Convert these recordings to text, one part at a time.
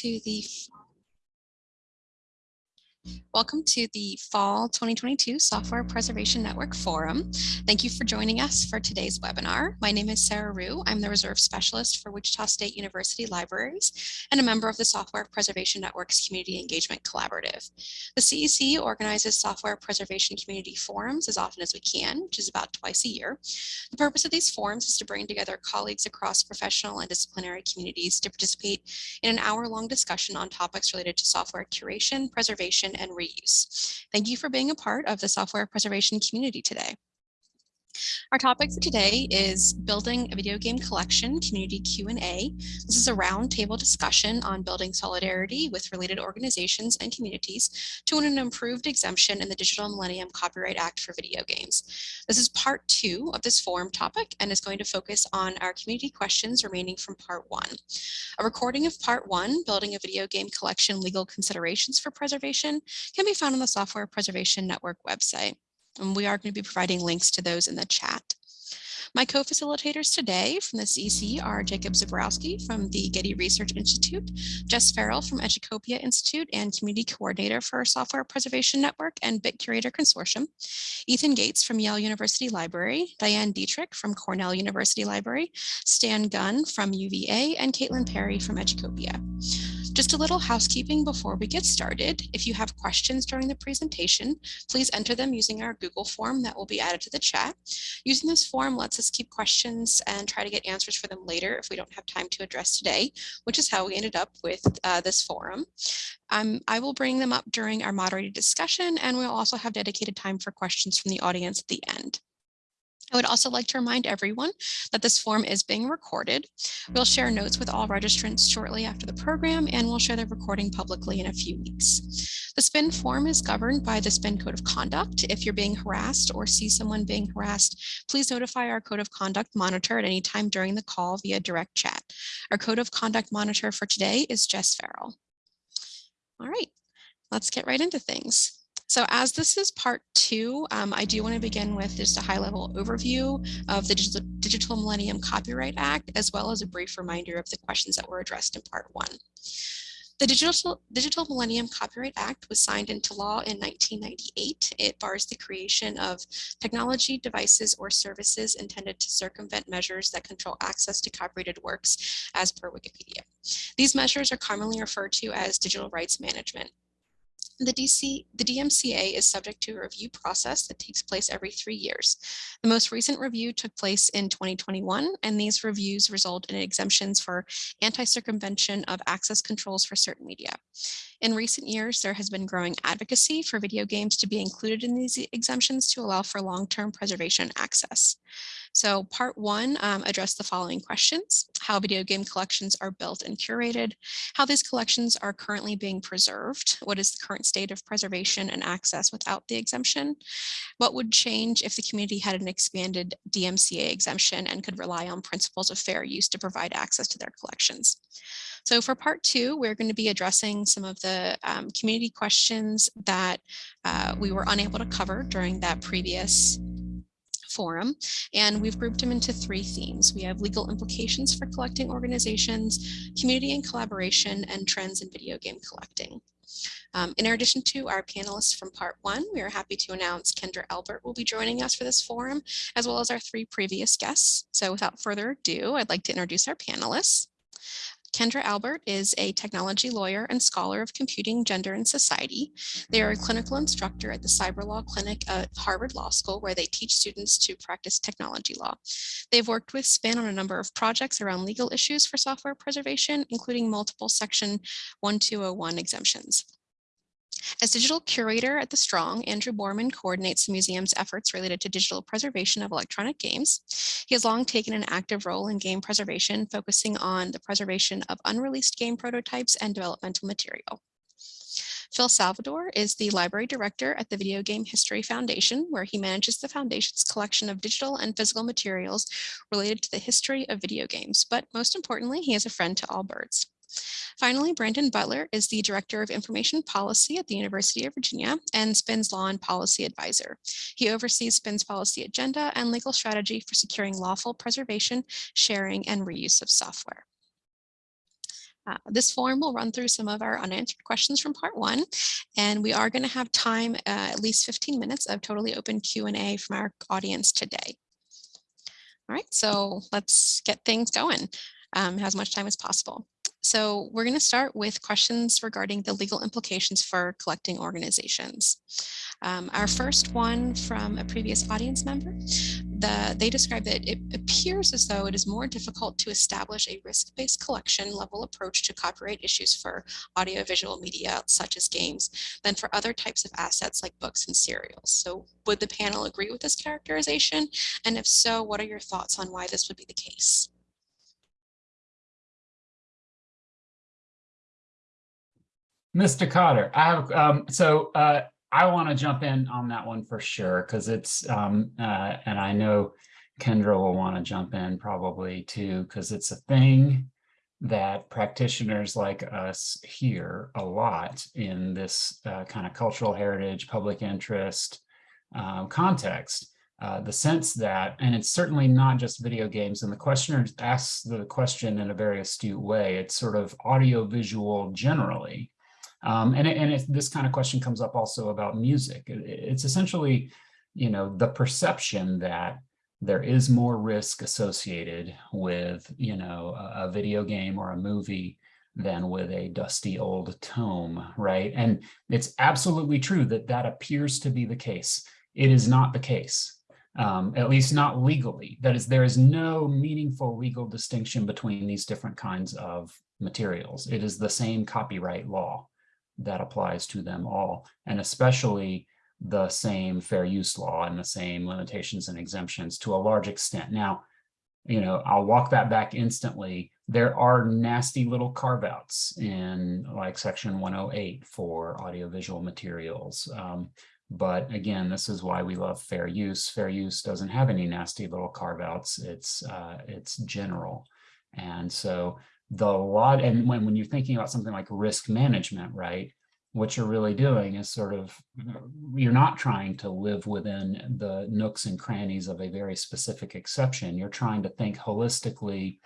to the Welcome to the Fall 2022 Software Preservation Network Forum. Thank you for joining us for today's webinar. My name is Sarah Rue. I'm the Reserve Specialist for Wichita State University Libraries and a member of the Software Preservation Network's Community Engagement Collaborative. The CEC organizes software preservation community forums as often as we can, which is about twice a year. The purpose of these forums is to bring together colleagues across professional and disciplinary communities to participate in an hour-long discussion on topics related to software curation, preservation, and reuse. Thank you for being a part of the software preservation community today. Our topic for today is building a video game collection community Q&A. This is a roundtable discussion on building solidarity with related organizations and communities to an improved exemption in the Digital Millennium Copyright Act for video games. This is part two of this forum topic and is going to focus on our community questions remaining from part one. A recording of part one, building a video game collection legal considerations for preservation, can be found on the Software Preservation Network website. And we are going to be providing links to those in the chat. My co-facilitators today from the CC are Jacob Zabrowski from the Getty Research Institute, Jess Farrell from Educopia Institute and Community Coordinator for Software Preservation Network and BitCurator Consortium, Ethan Gates from Yale University Library, Diane Dietrich from Cornell University Library, Stan Gunn from UVA, and Caitlin Perry from Educopia. Just a little housekeeping before we get started. If you have questions during the presentation, please enter them using our Google form that will be added to the chat. Using this form lets us keep questions and try to get answers for them later if we don't have time to address today, which is how we ended up with uh, this forum. Um, I will bring them up during our moderated discussion and we'll also have dedicated time for questions from the audience at the end. I would also like to remind everyone that this form is being recorded. We'll share notes with all registrants shortly after the program, and we'll share the recording publicly in a few weeks. The SPIN form is governed by the SPIN Code of Conduct. If you're being harassed or see someone being harassed, please notify our Code of Conduct monitor at any time during the call via direct chat. Our Code of Conduct monitor for today is Jess Farrell. All right, let's get right into things. So as this is part two, um, I do want to begin with just a high level overview of the Digital, Digital Millennium Copyright Act, as well as a brief reminder of the questions that were addressed in part one. The Digital, Digital Millennium Copyright Act was signed into law in 1998. It bars the creation of technology, devices, or services intended to circumvent measures that control access to copyrighted works as per Wikipedia. These measures are commonly referred to as digital rights management. The, DC, the DMCA is subject to a review process that takes place every three years. The most recent review took place in 2021, and these reviews result in exemptions for anti-circumvention of access controls for certain media. In recent years, there has been growing advocacy for video games to be included in these exemptions to allow for long-term preservation access. So part one um, addressed the following questions, how video game collections are built and curated, how these collections are currently being preserved, what is the current state of preservation and access without the exemption, what would change if the community had an expanded DMCA exemption and could rely on principles of fair use to provide access to their collections. So for part two, we're going to be addressing some of the um, community questions that uh, we were unable to cover during that previous forum, and we've grouped them into three themes. We have legal implications for collecting organizations, community and collaboration, and trends in video game collecting. Um, in addition to our panelists from part one, we are happy to announce Kendra Albert will be joining us for this forum, as well as our three previous guests. So without further ado, I'd like to introduce our panelists. Kendra Albert is a technology lawyer and scholar of computing, gender, and society. They are a clinical instructor at the Cyber Law Clinic at Harvard Law School, where they teach students to practice technology law. They've worked with SPIN on a number of projects around legal issues for software preservation, including multiple Section 1201 exemptions. As digital curator at the Strong, Andrew Borman coordinates the museum's efforts related to digital preservation of electronic games. He has long taken an active role in game preservation, focusing on the preservation of unreleased game prototypes and developmental material. Phil Salvador is the library director at the Video Game History Foundation, where he manages the foundation's collection of digital and physical materials related to the history of video games. But most importantly, he is a friend to all birds. Finally, Brandon Butler is the Director of Information Policy at the University of Virginia and SPIN's Law and Policy Advisor. He oversees SPIN's policy agenda and legal strategy for securing lawful preservation, sharing, and reuse of software. Uh, this form will run through some of our unanswered questions from part one, and we are going to have time, uh, at least 15 minutes of totally open Q&A from our audience today. All right, so let's get things going um, as much time as possible. So we're going to start with questions regarding the legal implications for collecting organizations. Um, our first one from a previous audience member, the, they describe that it appears as though it is more difficult to establish a risk-based collection level approach to copyright issues for audiovisual media such as games than for other types of assets like books and serials. So would the panel agree with this characterization? And if so, what are your thoughts on why this would be the case? Mr. Cotter, I have, um, so, uh, I want to jump in on that one for sure, because it's, um, uh, and I know Kendra will want to jump in probably too, because it's a thing that practitioners like us hear a lot in this uh, kind of cultural heritage, public interest um, context. Uh, the sense that, and it's certainly not just video games, and the questioner asks the question in a very astute way, it's sort of audiovisual generally. Um, and and it, this kind of question comes up also about music. It, it's essentially, you know, the perception that there is more risk associated with, you know, a, a video game or a movie than with a dusty old tome, right? And it's absolutely true that that appears to be the case. It is not the case, um, at least not legally. That is, there is no meaningful legal distinction between these different kinds of materials. It is the same copyright law that applies to them all, and especially the same fair use law and the same limitations and exemptions to a large extent. Now, you know, I'll walk that back instantly. There are nasty little carve outs in like section 108 for audiovisual materials. Um, but again, this is why we love fair use. Fair use doesn't have any nasty little carve outs. It's, uh, it's general. And so the lot and when, when you're thinking about something like risk management, right, what you're really doing is sort of, you're not trying to live within the nooks and crannies of a very specific exception. You're trying to think holistically,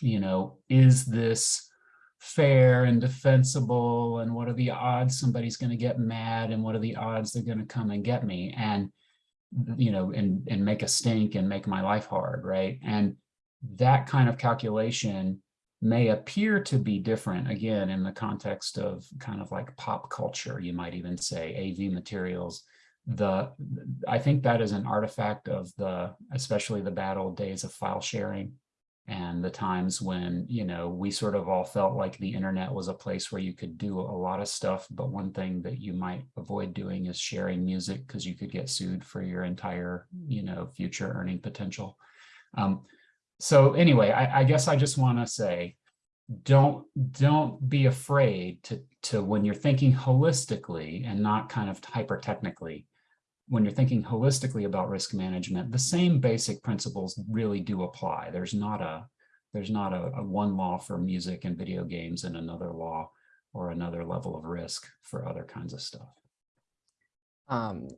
you know, is this fair and defensible? And what are the odds somebody's going to get mad? And what are the odds they're going to come and get me? And you know and and make a stink and make my life hard right? And that kind of calculation may appear to be different, again, in the context of kind of like pop culture, you might even say AV materials. The I think that is an artifact of the, especially the bad old days of file sharing and the times when, you know, we sort of all felt like the internet was a place where you could do a lot of stuff, but one thing that you might avoid doing is sharing music because you could get sued for your entire, you know, future earning potential. Um, so anyway, I, I guess I just want to say, don't don't be afraid to to when you're thinking holistically and not kind of hyper technically when you're thinking holistically about risk management the same basic principles really do apply. There's not a there's not a, a, one law for music and video games and another law or another level of risk for other kinds of stuff. Um,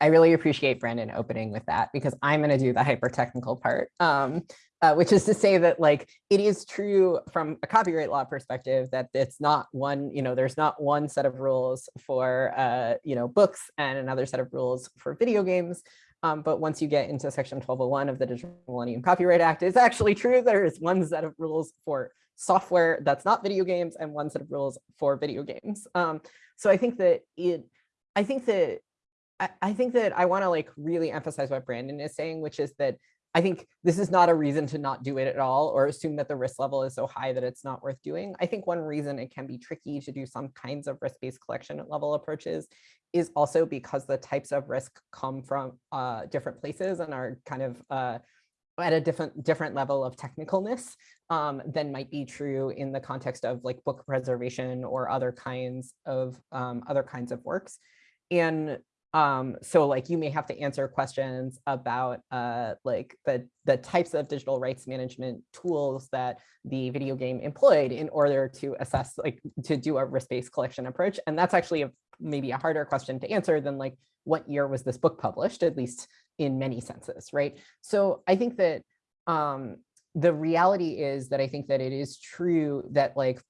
I really appreciate Brandon opening with that because I'm going to do the hyper technical part, um, uh, which is to say that like it is true from a copyright law perspective that it's not one, you know, there's not one set of rules for, uh, you know, books and another set of rules for video games. Um, but once you get into section 1201 of the Digital Millennium Copyright Act, it's actually true. There is one set of rules for software that's not video games and one set of rules for video games. Um, so I think that it, I think that I, think that I want to like really emphasize what Brandon is saying, which is that I think this is not a reason to not do it at all or assume that the risk level is so high that it's not worth doing. I think one reason it can be tricky to do some kinds of risk-based collection level approaches is also because the types of risk come from uh, different places and are kind of uh, at a different different level of technicalness um, than might be true in the context of like book preservation or other kinds of um, other kinds of works. And um, so like you may have to answer questions about uh, like the, the types of digital rights management tools that the video game employed in order to assess like to do a risk-based collection approach. And that's actually a, maybe a harder question to answer than like what year was this book published, at least in many senses, right? So I think that um, the reality is that I think that it is true that like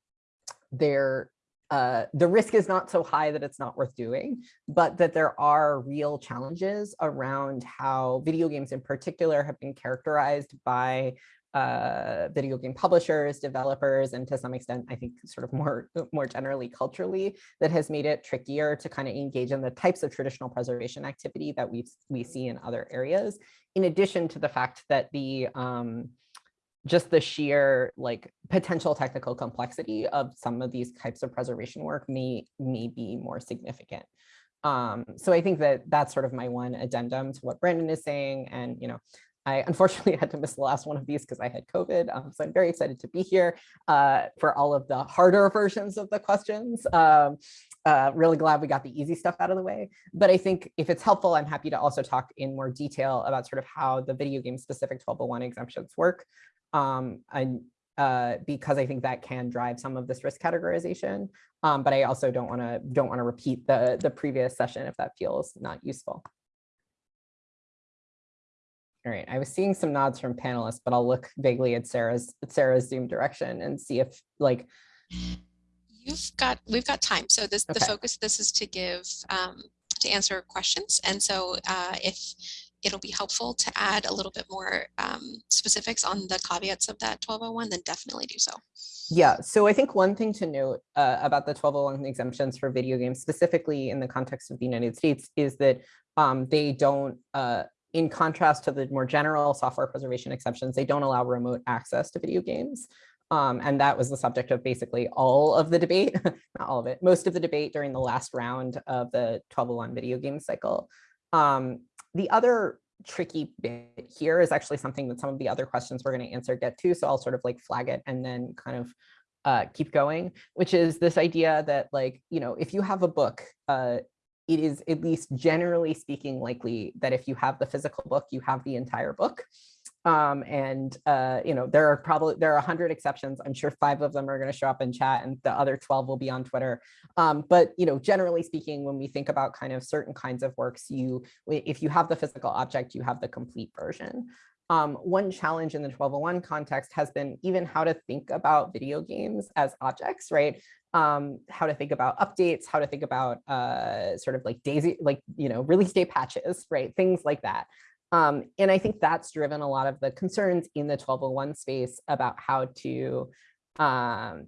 there uh, the risk is not so high that it's not worth doing, but that there are real challenges around how video games in particular have been characterized by uh, video game publishers, developers, and to some extent, I think sort of more, more generally culturally, that has made it trickier to kind of engage in the types of traditional preservation activity that we we see in other areas, in addition to the fact that the um, just the sheer like potential technical complexity of some of these types of preservation work may, may be more significant. Um, so I think that that's sort of my one addendum to what Brandon is saying. And, you know, I unfortunately had to miss the last one of these because I had COVID. Um, so I'm very excited to be here uh, for all of the harder versions of the questions. Um, uh, really glad we got the easy stuff out of the way. But I think if it's helpful, I'm happy to also talk in more detail about sort of how the video game specific 1201 exemptions work um, and uh, because I think that can drive some of this risk categorization. Um, but I also don't want to don't want to repeat the the previous session if that feels not useful. All right, I was seeing some nods from panelists, but I'll look vaguely at Sarah's at Sarah's Zoom direction and see if like. You've got we've got time. So this Okay. the focus of this is to give um, to answer questions, and so uh, if it'll be helpful to add a little bit more um, specifics on the caveats of that 1201, then definitely do so. Yeah, so I think one thing to note uh, about the 1201 exemptions for video games, specifically in the context of the United States, is that um, they don't, uh, in contrast to the more general software preservation exceptions, they don't allow remote access to video games. Um, and that was the subject of basically all of the debate, not all of it, most of the debate during the last round of the 1201 video game cycle. Um, the other tricky bit here is actually something that some of the other questions we're going to answer get to. So I'll sort of like flag it and then kind of uh, keep going, which is this idea that like, you know, if you have a book, uh, it is at least generally speaking likely that if you have the physical book, you have the entire book. Um, and, uh, you know, there are probably, there are a hundred exceptions. I'm sure five of them are going to show up in chat and the other 12 will be on Twitter. Um, but, you know, generally speaking, when we think about kind of certain kinds of works, you, if you have the physical object, you have the complete version. Um, one challenge in the 1201 context has been even how to think about video games as objects, right? Um, how to think about updates, how to think about uh, sort of like daisy, like, you know, release date patches, right? Things like that. Um, and I think that's driven a lot of the concerns in the 1201 space about how to, um,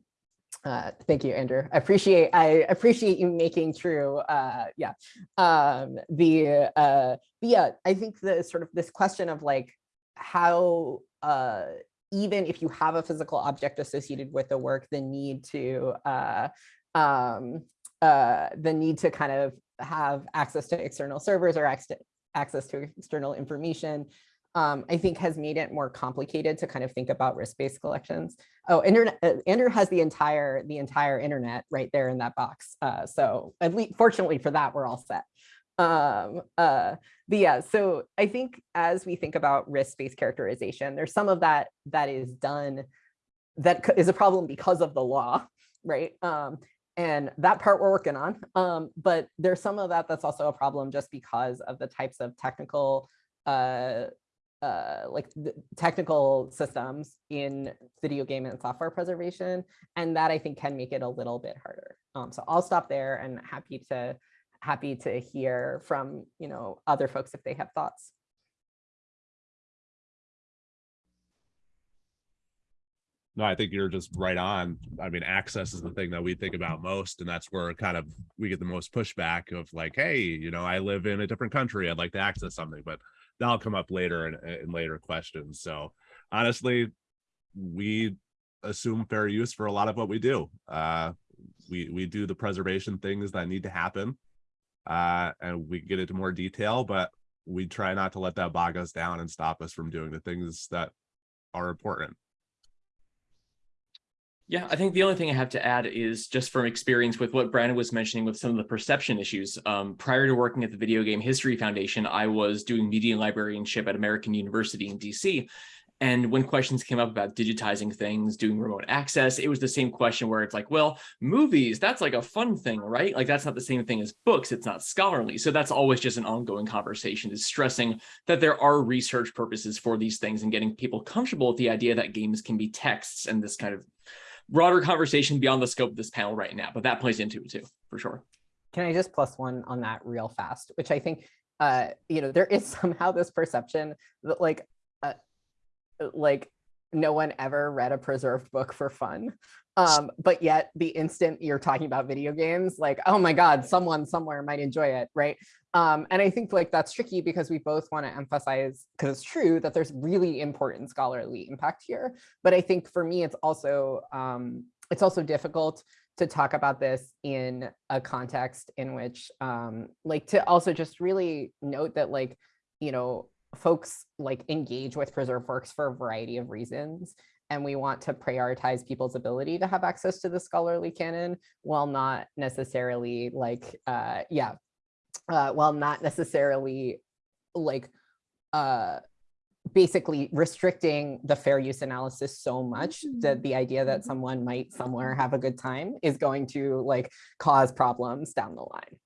uh, thank you, Andrew. I appreciate I appreciate you making true. Uh, yeah, um, the uh, yeah. I think the sort of this question of like how uh, even if you have a physical object associated with the work, the need to uh, um, uh, the need to kind of have access to external servers or access access to external information, um, I think has made it more complicated to kind of think about risk-based collections. Oh, internet, uh, Andrew has the entire the entire internet right there in that box. Uh, so at least fortunately for that, we're all set. Um, uh, but yeah, so I think as we think about risk-based characterization, there's some of that that is done that is a problem because of the law, right? Um, and that part we're working on. Um, but there's some of that that's also a problem just because of the types of technical, uh, uh, like technical systems in video game and software preservation. And that I think can make it a little bit harder. Um, so I'll stop there and happy to happy to hear from you know other folks if they have thoughts. No, I think you're just right on. I mean, access is the thing that we think about most, and that's where kind of we get the most pushback of like, hey, you know, I live in a different country. I'd like to access something, but that'll come up later in, in later questions. So honestly, we assume fair use for a lot of what we do. Uh, we we do the preservation things that need to happen, uh, and we get into more detail, but we try not to let that bog us down and stop us from doing the things that are important. Yeah, I think the only thing I have to add is just from experience with what Brandon was mentioning with some of the perception issues. Um, prior to working at the Video Game History Foundation, I was doing media librarianship at American University in DC. And when questions came up about digitizing things, doing remote access, it was the same question where it's like, well, movies, that's like a fun thing, right? Like that's not the same thing as books. It's not scholarly. So that's always just an ongoing conversation is stressing that there are research purposes for these things and getting people comfortable with the idea that games can be texts and this kind of broader conversation beyond the scope of this panel right now, but that plays into it too, for sure. Can I just plus one on that real fast, which I think, uh, you know, there is somehow this perception that like, uh, like no one ever read a preserved book for fun. Um, but yet the instant you're talking about video games, like, oh my God, someone somewhere might enjoy it, right? Um, and I think like that's tricky because we both want to emphasize, because it's true that there's really important scholarly impact here. But I think for me, it's also um, it's also difficult to talk about this in a context in which um, like to also just really note that like, you know, folks like engage with preserved works for a variety of reasons and we want to prioritize people's ability to have access to the scholarly canon while not necessarily like uh yeah uh while not necessarily like uh basically restricting the fair use analysis so much that the idea that someone might somewhere have a good time is going to like cause problems down the line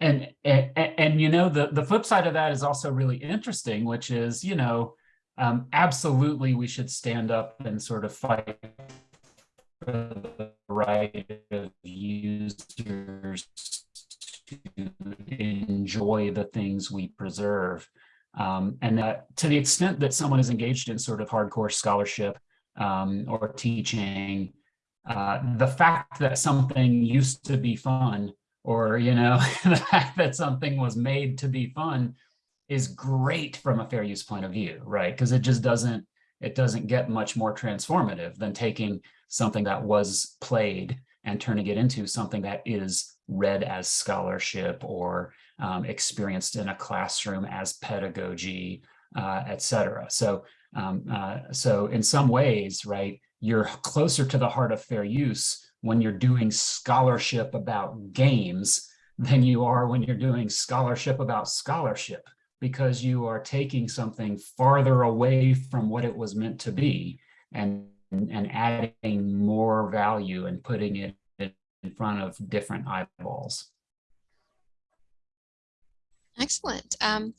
And, and, and you know, the, the flip side of that is also really interesting, which is, you know, um, absolutely we should stand up and sort of fight for the right of users to enjoy the things we preserve. Um, and that to the extent that someone is engaged in sort of hardcore scholarship um, or teaching, uh, the fact that something used to be fun or, you know, the fact that something was made to be fun is great from a fair use point of view, right? Because it just doesn't, it doesn't get much more transformative than taking something that was played and turning it into something that is read as scholarship or um, experienced in a classroom as pedagogy, uh, et cetera. So, um, uh, so in some ways, right, you're closer to the heart of fair use when you're doing scholarship about games than you are when you're doing scholarship about scholarship because you are taking something farther away from what it was meant to be and and adding more value and putting it in front of different eyeballs. Excellent. Um,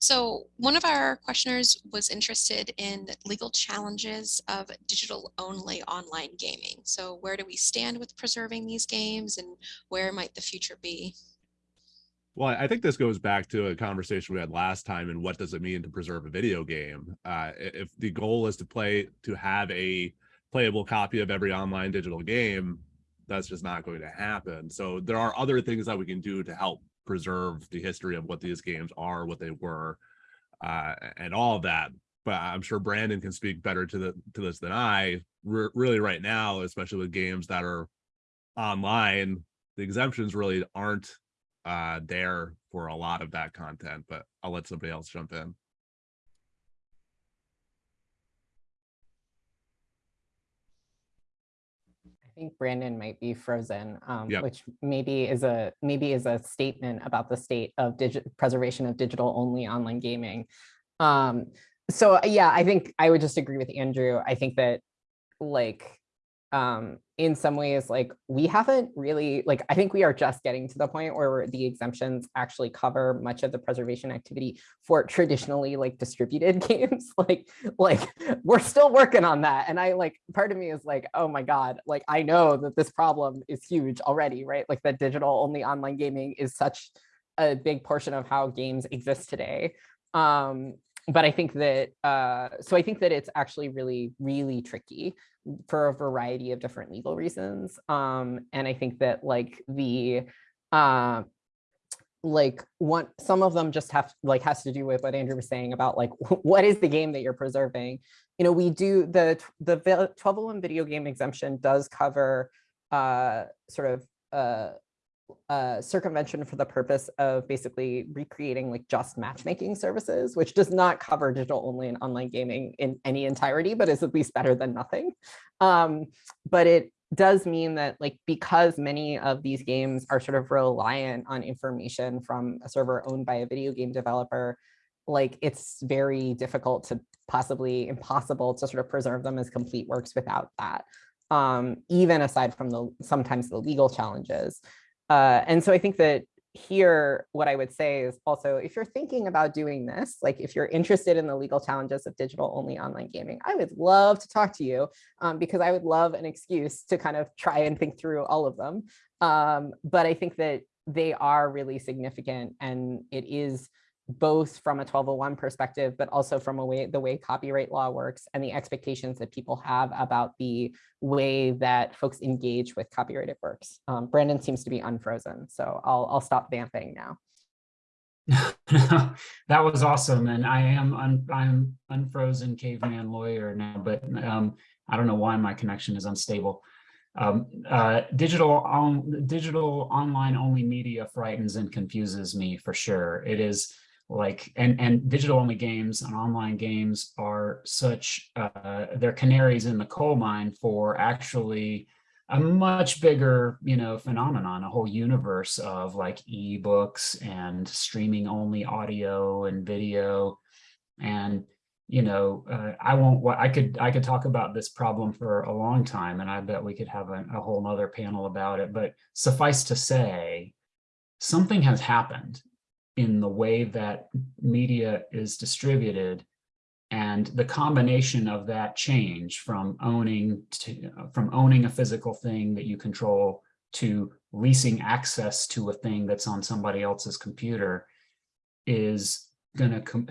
so one of our questioners was interested in legal challenges of digital only online gaming. So where do we stand with preserving these games and where might the future be? Well, I think this goes back to a conversation we had last time and what does it mean to preserve a video game? Uh, if the goal is to play, to have a playable copy of every online digital game, that's just not going to happen. So there are other things that we can do to help preserve the history of what these games are, what they were, uh, and all of that. But I'm sure Brandon can speak better to the to this than I. Really, right now, especially with games that are online, the exemptions really aren't uh, there for a lot of that content, but I'll let somebody else jump in. Think Brandon might be frozen, um, Yep. which maybe is a maybe is a statement about the state of preservation of digital only online gaming. Um, so yeah, I think I would just agree with Andrew. I think that like um, in some ways, like we haven't really, like, I think we are just getting to the point where the exemptions actually cover much of the preservation activity for traditionally like distributed games. like, like we're still working on that. And I like, part of me is like, oh my God, like, I know that this problem is huge already, right? Like that digital only online gaming is such a big portion of how games exist today. Um, but I think that, uh, so I think that it's actually really, really tricky for a variety of different legal reasons. Um, and I think that like the, uh, like one, some of them just have like has to do with what Andrew was saying about like, what is the game that you're preserving? You know, we do the, the 1201 video game exemption does cover uh, sort of uh, uh, circumvention for the purpose of basically recreating like just matchmaking services, which does not cover digital only and online gaming in any entirety, but is at least better than nothing. Um, but it does mean that like because many of these games are sort of reliant on information from a server owned by a video game developer, like it's very difficult to possibly impossible to sort of preserve them as complete works without that. Um, even aside from the sometimes the legal challenges. Uh, and so I think that, here, what I would say is also, if you're thinking about doing this, like if you're interested in the legal challenges of digital only online gaming, I would love to talk to you um, because I would love an excuse to kind of try and think through all of them. Um, but I think that they are really significant and it is both from a 1201 perspective, but also from a way the way copyright law works and the expectations that people have about the way that folks engage with copyrighted works. Um, Brandon seems to be unfrozen, so I'll I'll stop vamping now. that was awesome, and I am un, I'm unfrozen caveman lawyer now, but um, I don't know why my connection is unstable. Um, uh, digital on digital online only media frightens and confuses me for sure. It is like and and digital only games and online games are such uh they're canaries in the coal mine for actually a much bigger you know phenomenon a whole universe of like ebooks and streaming only audio and video. And you know uh, i won't i could i could talk about this problem for a long time and i bet we could have a, a whole nother panel about it but suffice to say something has happened in the way that media is distributed. And the combination of that change from owning to from owning a physical thing that you control to leasing access to a thing that's on somebody else's computer is going to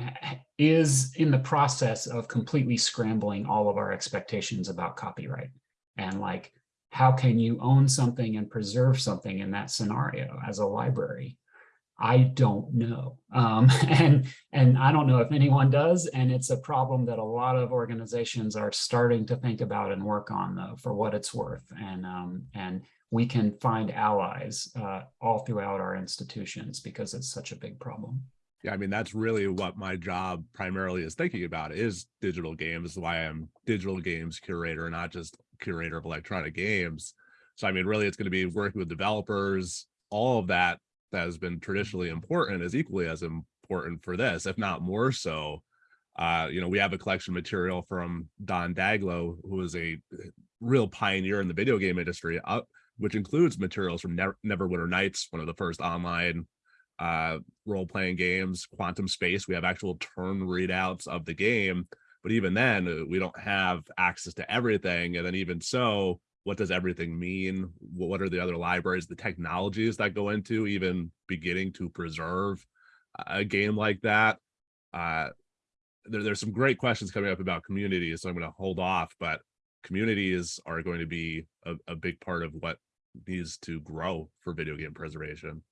is in the process of completely scrambling all of our expectations about copyright. And like how can you own something and preserve something in that scenario as a library I don't know. Um, and, and I don't know if anyone does. And it's a problem that a lot of organizations are starting to think about and work on though, for what it's worth. And, um, and we can find allies uh, all throughout our institutions because it's such a big problem. Yeah, I mean, that's really what my job primarily is thinking about is digital games, why I'm digital games curator, not just curator of electronic games. So, I mean, really, it's going to be working with developers, all of that that has been traditionally important is equally as important for this, if not more so. Uh, you know, we have a collection material from Don Daglow, who is a real pioneer in the video game industry, uh, which includes materials from Never Neverwinter Nights, one of the first online uh, role-playing games, Quantum Space. We have actual turn readouts of the game, but even then, uh, we don't have access to everything. And then even so, what does everything mean? What are the other libraries, the technologies that go into even beginning to preserve a game like that? Uh, there, there's some great questions coming up about communities, so I'm going to hold off, but communities are going to be a, a big part of what needs to grow for video game preservation.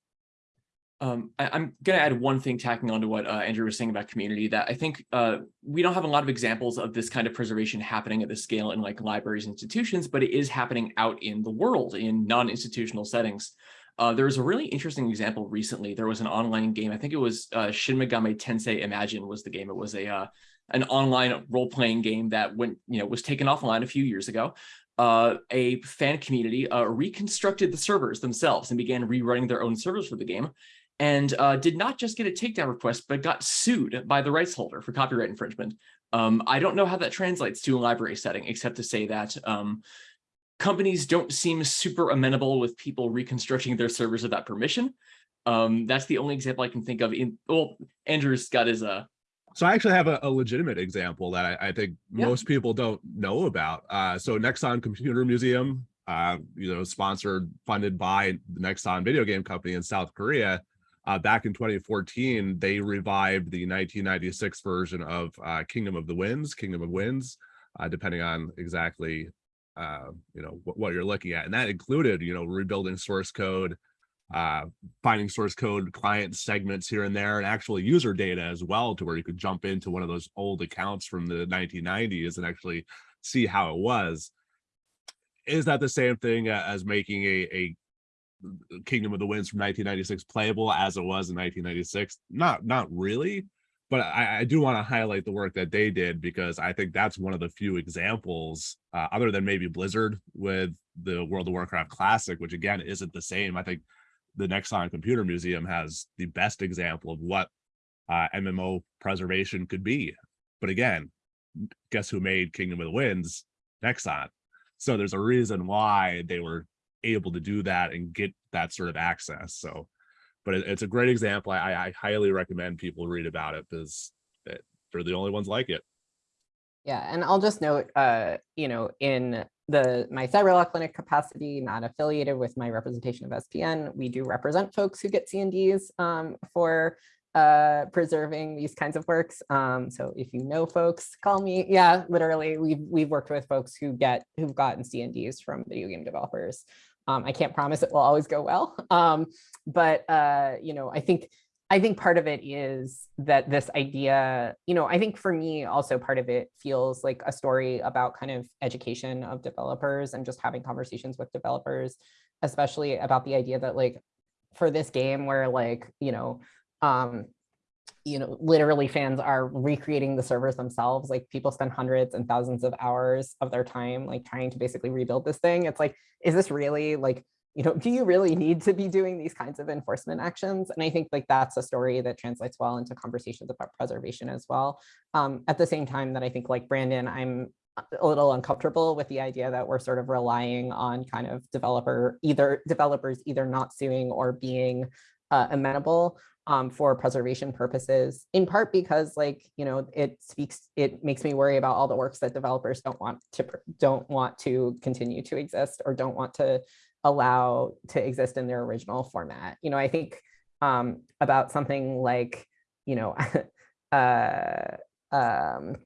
Um, I, am going to add one thing tacking on to what uh, Andrew was saying about community that I think uh, we don't have a lot of examples of this kind of preservation happening at this scale in like libraries, institutions, but it is happening out in the world in non-institutional settings. Uh, there was a really interesting example recently. There was an online game. I think it was uh, Shin Megami Tensei Imagine was the game. It was a uh, an online role-playing game that went, you know, was taken offline a few years ago. Uh, a fan community uh, reconstructed the servers themselves and began rerunning their own servers for the game and uh, did not just get a takedown request, but got sued by the rights holder for copyright infringement. Um, I don't know how that translates to a library setting, except to say that um, companies don't seem super amenable with people reconstructing their servers without permission. Um, that's the only example I can think of. In well, Andrew's got his uh. So I actually have a, a legitimate example that I, I think yeah. most people don't know about. Uh, so Nexon Computer Museum, uh, you know, sponsored, funded by the Nexon video game company in South Korea, uh, back in 2014, they revived the 1996 version of uh, Kingdom of the Winds, Kingdom of Winds, uh, depending on exactly uh, you know what, what, you're looking at, and that included you know rebuilding source code, uh, finding source code client segments here and there, and actually user data as well, to where you could jump into one of those old accounts from the 1990s and actually see how it was. Is that the same thing as making a, a Kingdom of the Winds from 1996 playable as it was in 1996? Not not really, but I, I do want to highlight the work that they did because I think that's one of the few examples, uh, other than maybe Blizzard with the World of Warcraft Classic, which again isn't the same. I think the Nexon Computer Museum has the best example of what uh, MMO preservation could be. But again, guess who made Kingdom of the Winds? Nexon. So there's a reason why they were able to do that and get that sort of access. So but it, it's a great example. I, I highly recommend people read about it because it, they're the only ones like it. Yeah, and I'll just note, uh, you know, in the my cyber law clinic capacity, not affiliated with my representation of SPN, we do represent folks who get C&Ds um, for uh, preserving these kinds of works. Um, so if you know folks, call me. Yeah, literally, we've we've worked with folks who get who've gotten C&Ds from video game developers. Um, I can't promise it will always go well, um, but uh, you know, I think I think part of it is that this idea, you know, I think for me also part of it feels like a story about kind of education of developers and just having conversations with developers, especially about the idea that like for this game where like, you know, um, you know, literally fans are recreating the servers themselves. Like people spend hundreds and thousands of hours of their time, like trying to basically rebuild this thing. It's like, is this really like, you know, do you really need to be doing these kinds of enforcement actions? And I think like that's a story that translates well into conversations about preservation as well. Um, at the same time that I think like Brandon, I'm a little uncomfortable with the idea that we're sort of relying on kind of developer, either developers either not suing or being uh, amenable um, for preservation purposes, in part because like, you know, it speaks, it makes me worry about all the works that developers don't want to, don't want to continue to exist or don't want to allow to exist in their original format. You know, I think um, about something like, you know, uh, um,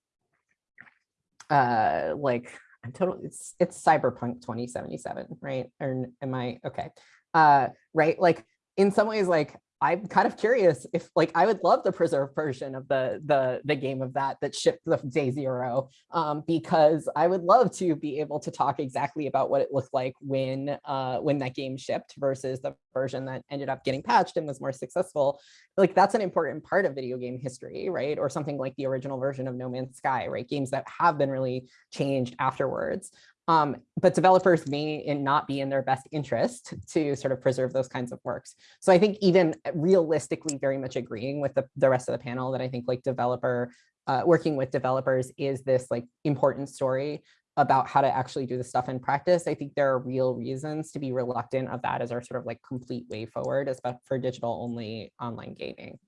uh, like I'm totally, it's, it's Cyberpunk 2077, right? Or am I, okay. Uh, right, like in some ways, like I'm kind of curious if like I would love the preserved version of the the the game of that that shipped the day zero um, because I would love to be able to talk exactly about what it looked like when uh, when that game shipped versus the version that ended up getting patched and was more successful. Like that's an important part of video game history, right? Or something like the original version of No Man's Sky, right? Games that have been really changed afterwards. Um, but developers may not be in their best interest to sort of preserve those kinds of works. So I think even realistically very much agreeing with the, the rest of the panel that I think like developer, uh, working with developers is this like important story about how to actually do the stuff in practice. I think there are real reasons to be reluctant of that as our sort of like complete way forward, especially for digital only online gaming.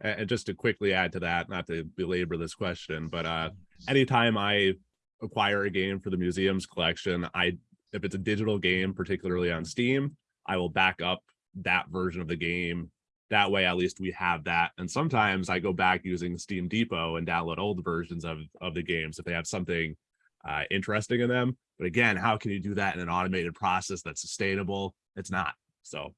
And just to quickly add to that, not to belabor this question, but uh, anytime I acquire a game for the museum's collection, I if it's a digital game, particularly on Steam, I will back up that version of the game. That way, at least we have that. And sometimes I go back using Steam Depot and download old versions of, of the games if they have something uh, interesting in them. But again, how can you do that in an automated process that's sustainable? It's not. So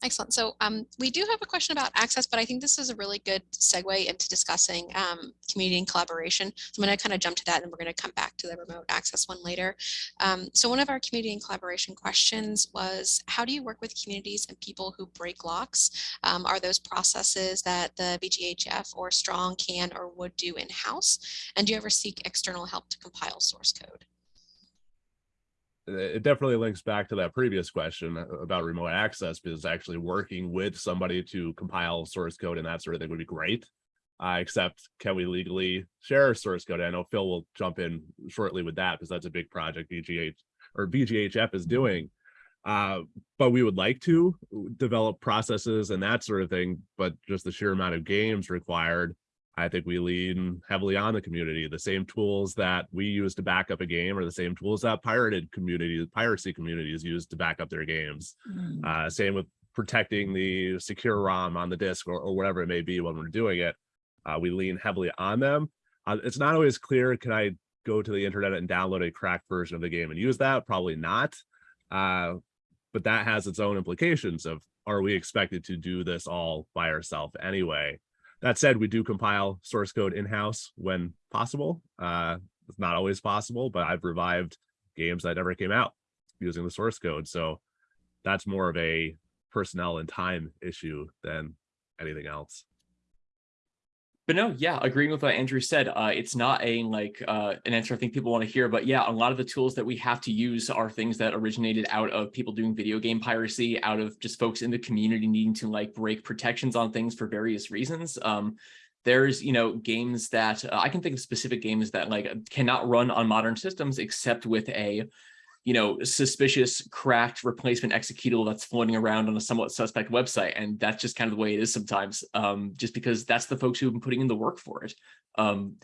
Excellent. So um, we do have a question about access, but I think this is a really good segue into discussing um, community and collaboration. So I'm going to kind of jump to that and we're going to come back to the remote access one later. Um, so one of our community and collaboration questions was, how do you work with communities and people who break locks? Um, are those processes that the VGHF or Strong can or would do in-house? And do you ever seek external help to compile source code? It definitely links back to that previous question about remote access because actually working with somebody to compile source code and that sort of thing would be great. Uh, except can we legally share source code? I know Phil will jump in shortly with that because that's a big project VGH or VGHF is doing. Uh, but we would like to develop processes and that sort of thing, but just the sheer amount of games required I think we lean heavily on the community. The same tools that we use to back up a game are the same tools that pirated communities, piracy communities use to back up their games. Mm. Uh, same with protecting the SecuROM on the disk or, or whatever it may be when we're doing it. Uh, we lean heavily on them. Uh, it's not always clear, can I go to the internet and download a cracked version of the game and use that? Probably not. Uh, but that has its own implications of, are we expected to do this all by ourselves anyway? That said, we do compile source code in-house when possible. Uh, it's not always possible, but I've revived games that never came out using the source code. So that's more of a personnel and time issue than anything else but no, yeah, agreeing with what Andrew said, uh, it's not a like uh, an answer I think people want to hear, but yeah, a lot of the tools that we have to use are things that originated out of people doing video game piracy, out of just folks in the community needing to like break protections on things for various reasons. Um, there's, you know, games that uh, I can think of specific games that like cannot run on modern systems except with a you know, suspicious cracked replacement executable that's floating around on a somewhat suspect website. And that's just kind of the way it is sometimes, um, just because that's the folks who've been putting in the work for it. Um,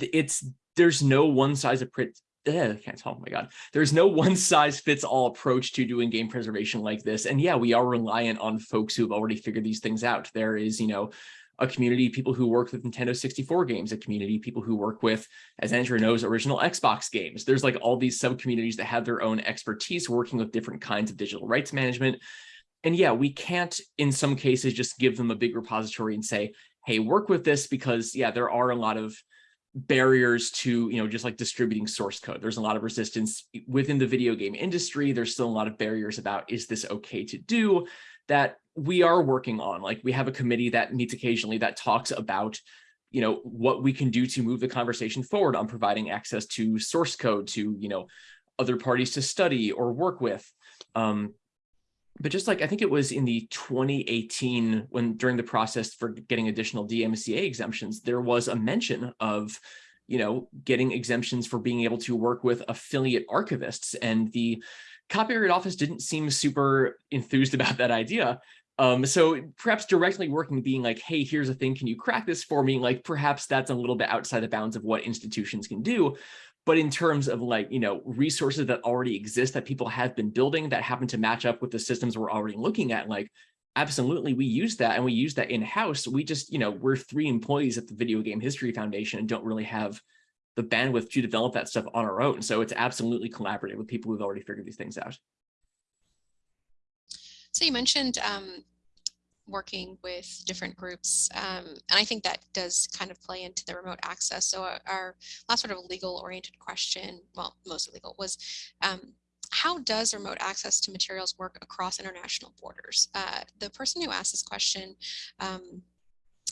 it's there's no one size approach. I can't talk. Oh my God. There's no one size fits all approach to doing game preservation like this. And yeah, we are reliant on folks who have already figured these things out. There is, you know, a community people who work with Nintendo 64 games, a community people who work with, as Andrew knows, original Xbox games. There's like all these sub communities that have their own expertise working with different kinds of digital rights management. And yeah, we can't in some cases just give them a big repository and say, hey, work with this because yeah, there are a lot of barriers to, you know, just like distributing source code. There's a lot of resistance within the video game industry. There's still a lot of barriers about, is this okay to do that we are working on? Like we have a committee that meets occasionally that talks about, you know, what we can do to move the conversation forward on providing access to source code to, you know, other parties to study or work with. Um, but just like I think it was in the 2018 when during the process for getting additional DMCA exemptions, there was a mention of, you know, getting exemptions for being able to work with affiliate archivists and the Copyright Office didn't seem super enthused about that idea. Um, so perhaps directly working being like, hey, here's a thing, can you crack this for me? Like perhaps that's a little bit outside the bounds of what institutions can do. But in terms of like, you know, resources that already exist that people have been building that happen to match up with the systems we're already looking at, like, absolutely, we use that and we use that in-house. We just, you know, we're three employees at the Video Game History Foundation and don't really have the bandwidth to develop that stuff on our own. So it's absolutely collaborative with people who've already figured these things out. So you mentioned um, working with different groups. Um, and I think that does kind of play into the remote access. So our, last sort of legal oriented question, well, mostly legal, was um, how does remote access to materials work across international borders? Uh, the person who asked this question um,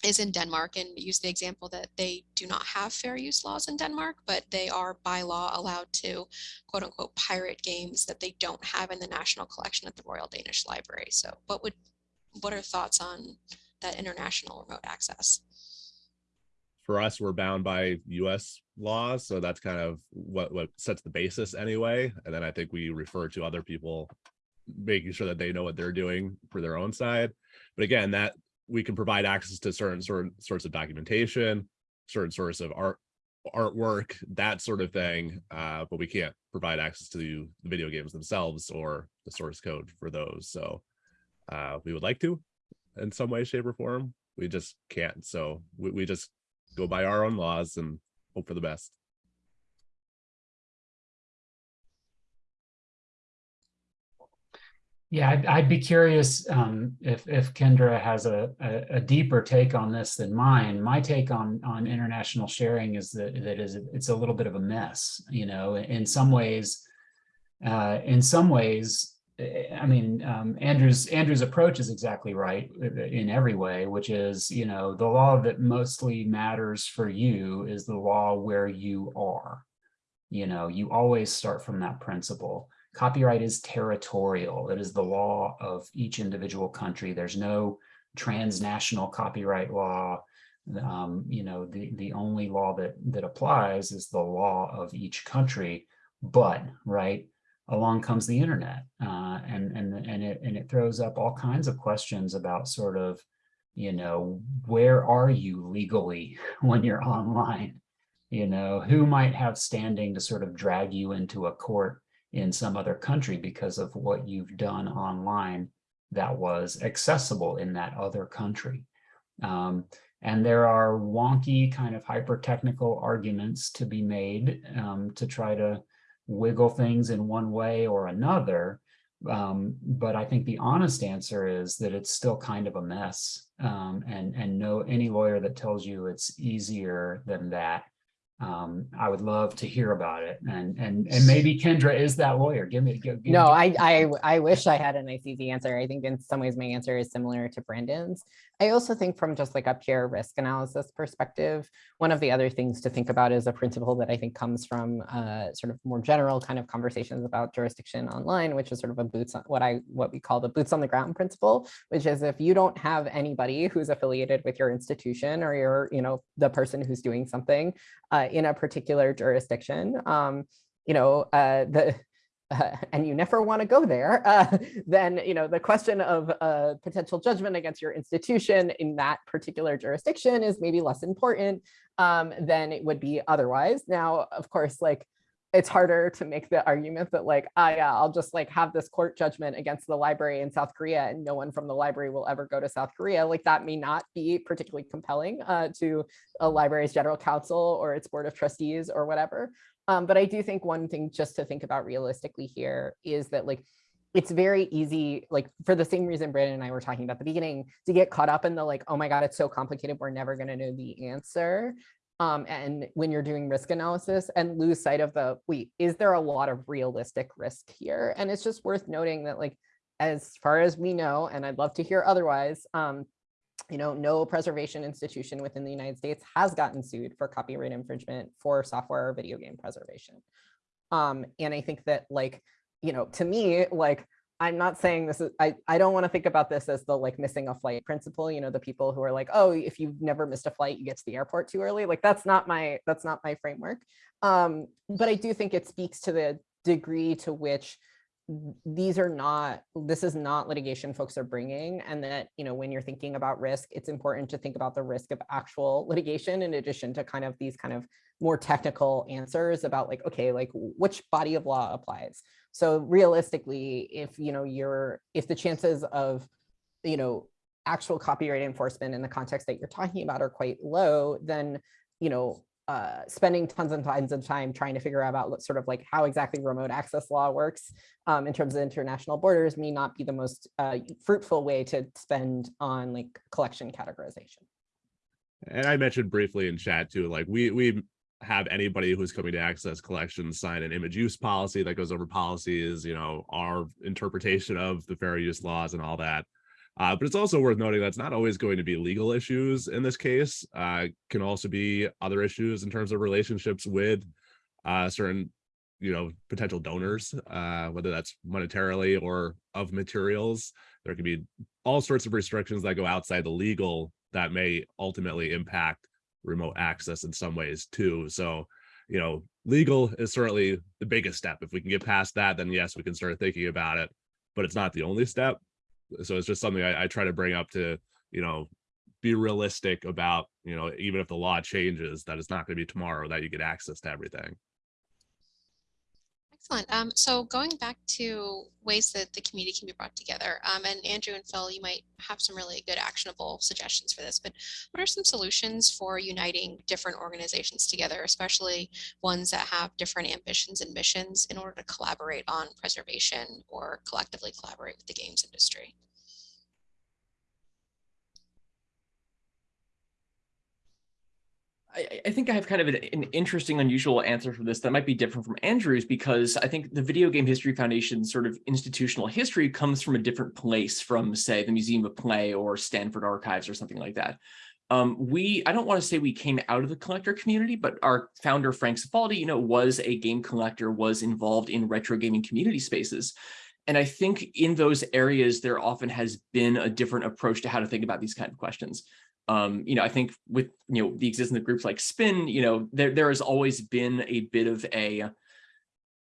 is in Denmark and use the example that they do not have fair use laws in Denmark, but they are by law allowed to quote unquote pirate games that they don't have in the national collection at the Royal Danish Library. So what would what are thoughts on that international remote access? For us, we're bound by US laws. So that's kind of what, what sets the basis anyway. And then I think we refer to other people making sure that they know what they're doing for their own side. But again, that we can provide access to certain certain sorts of documentation, certain sorts of art artwork, that sort of thing. Uh, but we can't provide access to the video games themselves or the source code for those. So uh, we would like to in some way, shape or form. We just can't. So we, we just go by our own laws and hope for the best. Yeah, I'd, I'd be curious um, if if Kendra has a, a, a deeper take on this than mine. My take on on international sharing is that that is it's a little bit of a mess. You know, in some ways, uh, in some ways, I mean, um, Andrew's Andrew's approach is exactly right in every way, which is, you know, the law that mostly matters for you is the law where you are. You know, you always start from that principle. Copyright is territorial. It is the law of each individual country. There's no transnational copyright law. Um, you know, the, the only law that, that applies is the law of each country. But, right, along comes the internet uh, and, and, and, it, and it throws up all kinds of questions about sort of, you know, where are you legally when you're online? You know, who might have standing to sort of drag you into a court in some other country because of what you've done online that was accessible in that other country. Um, and there are wonky kind of hyper technical arguments to be made um, to try to wiggle things in one way or another. Um, but I think the honest answer is that it's still kind of a mess. Um, and and no any lawyer that tells you it's easier than that um, I would love to hear about it. And and and maybe Kendra is that lawyer. Give me. Give, no, I, I I wish I had a nice easy answer. I think in some ways my answer is similar to Brandon's. I also think from just like a pure risk analysis perspective, one of the other things to think about is a principle that I think comes from uh, sort of more general kind of conversations about jurisdiction online, which is sort of a boots on what I what we call the boots on the ground principle, which is if you don't have anybody who's affiliated with your institution or your, you know, the person who's doing something uh, in a particular jurisdiction, um, you know, uh, the uh, and you never want to go there, uh, then you know the question of uh, potential judgment against your institution in that particular jurisdiction is maybe less important um, than it would be otherwise. Now, of course, like it's harder to make the argument that like, ah, yeah, I'll just like have this court judgment against the library in South Korea and no one from the library will ever go to South Korea. Like that may not be particularly compelling uh, to a library's general counsel or its board of trustees or whatever. Um, but I do think one thing just to think about realistically here is that like, it's very easy, like for the same reason Brandon and I were talking about the beginning, to get caught up in the like, oh my God, it's so complicated, we're never gonna know the answer um, and when you're doing risk analysis and lose sight of the, wait, is there a lot of realistic risk here? And it's just worth noting that like, as far as we know, and I'd love to hear otherwise, um, you know, no preservation institution within the United States has gotten sued for copyright infringement for software or video game preservation. Um, and I think that like, you know, to me, like I'm not saying this is, I, I don't want to think about this as the like missing a flight principle, you know, the people who are like, oh, if you've never missed a flight, you get to the airport too early. Like that's not my, that's not my framework. Um, but I do think it speaks to the degree to which these are not, this is not litigation folks are bringing. And that, you know, when you're thinking about risk, it's important to think about the risk of actual litigation in addition to kind of these kind of more technical answers about like, okay, like which body of law applies. So realistically, if, you know, you're, if the chances of, you know, actual copyright enforcement in the context that you're talking about are quite low, then, you know, uh, spending tons and tons of time trying to figure out about sort of like how exactly remote access law works um, in terms of international borders may not be the most uh, fruitful way to spend on like collection categorization. And I mentioned briefly in chat too, like we we have anybody who's coming to access collections sign an image use policy that goes over policies, you know, our interpretation of the fair use laws and all that. Uh, but it's also worth noting that's not always going to be legal issues in this case. Uh, can also be other issues in terms of relationships with uh, certain, you know, potential donors, uh, whether that's monetarily or of materials. There can be all sorts of restrictions that go outside the legal that may ultimately impact remote access in some ways too. So, you know, legal is certainly the biggest step. If we can get past that, then yes, we can start thinking about it, but it's not the only step. So it's just something I, I try to bring up to, you know, be realistic about, you know, even if the law changes, that it's not going to be tomorrow that you get access to everything. Excellent. Um, so going back to ways that the community can be brought together, um, and Andrew and Phil, you might have some really good actionable suggestions for this, but what are some solutions for uniting different organizations together, especially ones that have different ambitions and missions in order to collaborate on preservation or collectively collaborate with the games industry? I, I, think I have kind of an, an, interesting, unusual answer for this that might be different from Andrew's because I think the Video Game History Foundation sort of institutional history comes from a different place from, say, the Museum of Play or Stanford Archives or something like that. Um, we, I don't want to say we came out of the collector community, but our founder, Frank Cifaldi, you know, was a game collector, was involved in retro gaming community spaces. And I think in those areas, there often has been a different approach to how to think about these kind of questions um, you know, I think with, you know, the existence of groups like Spin, you know, there, there has always been a bit of a,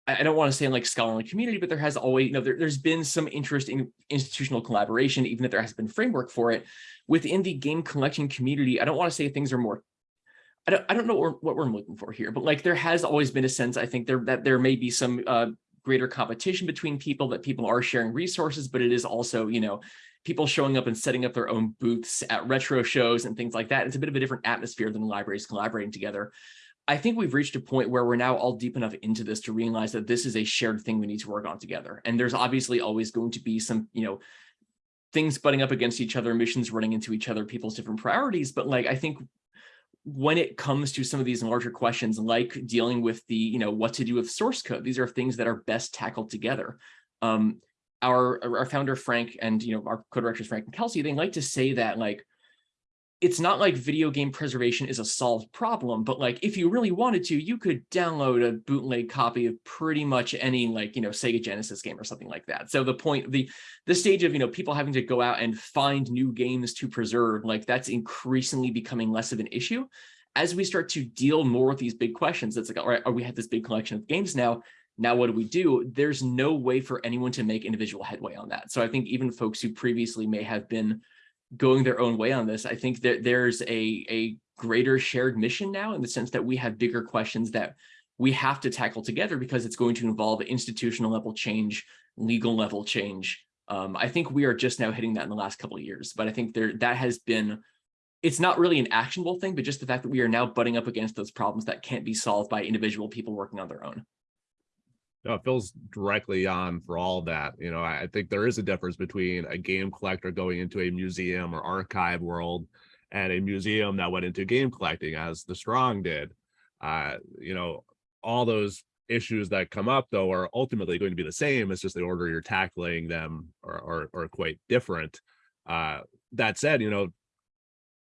I don't want to say in like scholarly community, but there has always, you know, there, has been some interest in institutional collaboration, even if there has been framework for it. Within the game collection community, I don't want to say things are more I don't, I don't know what, we're looking for here, but like there has always been a sense, I think there that there may be some uh, greater competition between people, that people are sharing resources, but it is also, you know, people showing up and setting up their own booths at retro shows and things like that. It's a bit of a different atmosphere than libraries collaborating together. I think we've reached a point where we're now all deep enough into this to realize that this is a shared thing we need to work on together. And there's obviously always going to be some, you know, things butting up against each other, missions running into each other, people's different priorities. But like, I think when it comes to some of these larger questions, like dealing with the, you know, what to do with source code, these are things that are best tackled together. Um, our our founder Frank and you know our co-directors Frank and Kelsey, they like to say that like it's not like video game preservation is a solved problem, but like if you really wanted to, you could download a bootleg copy of pretty much any like, you know, Sega Genesis game or something like that. So the point, the the stage of, you know, people having to go out and find new games to preserve, like that's increasingly becoming less of an issue. As we start to deal more with these big questions, it's like, all right, we have this big collection of games now Now, what do we do? There's no way for anyone to make individual headway on that. So I think even folks who previously may have been going their own way on this, I think that there's a, a greater shared mission now in the sense that we have bigger questions that we have to tackle together because it's going to involve institutional level change, legal level change. Um, I think we are just now hitting that in the last couple of years, but I think there that has been, it's not really an actionable thing, but just the fact that we are now butting up against those problems that can't be solved by individual people working on their own. No, it feels directly on for all that. You know, I I think there is a difference between a game collector going into a museum or archive world and a museum that went into game collecting as the strong did. Uh, you know, all those issues that come up though are ultimately going to be the same. It's just the order you're tackling them are, are, are quite different. Uh, that said, you know,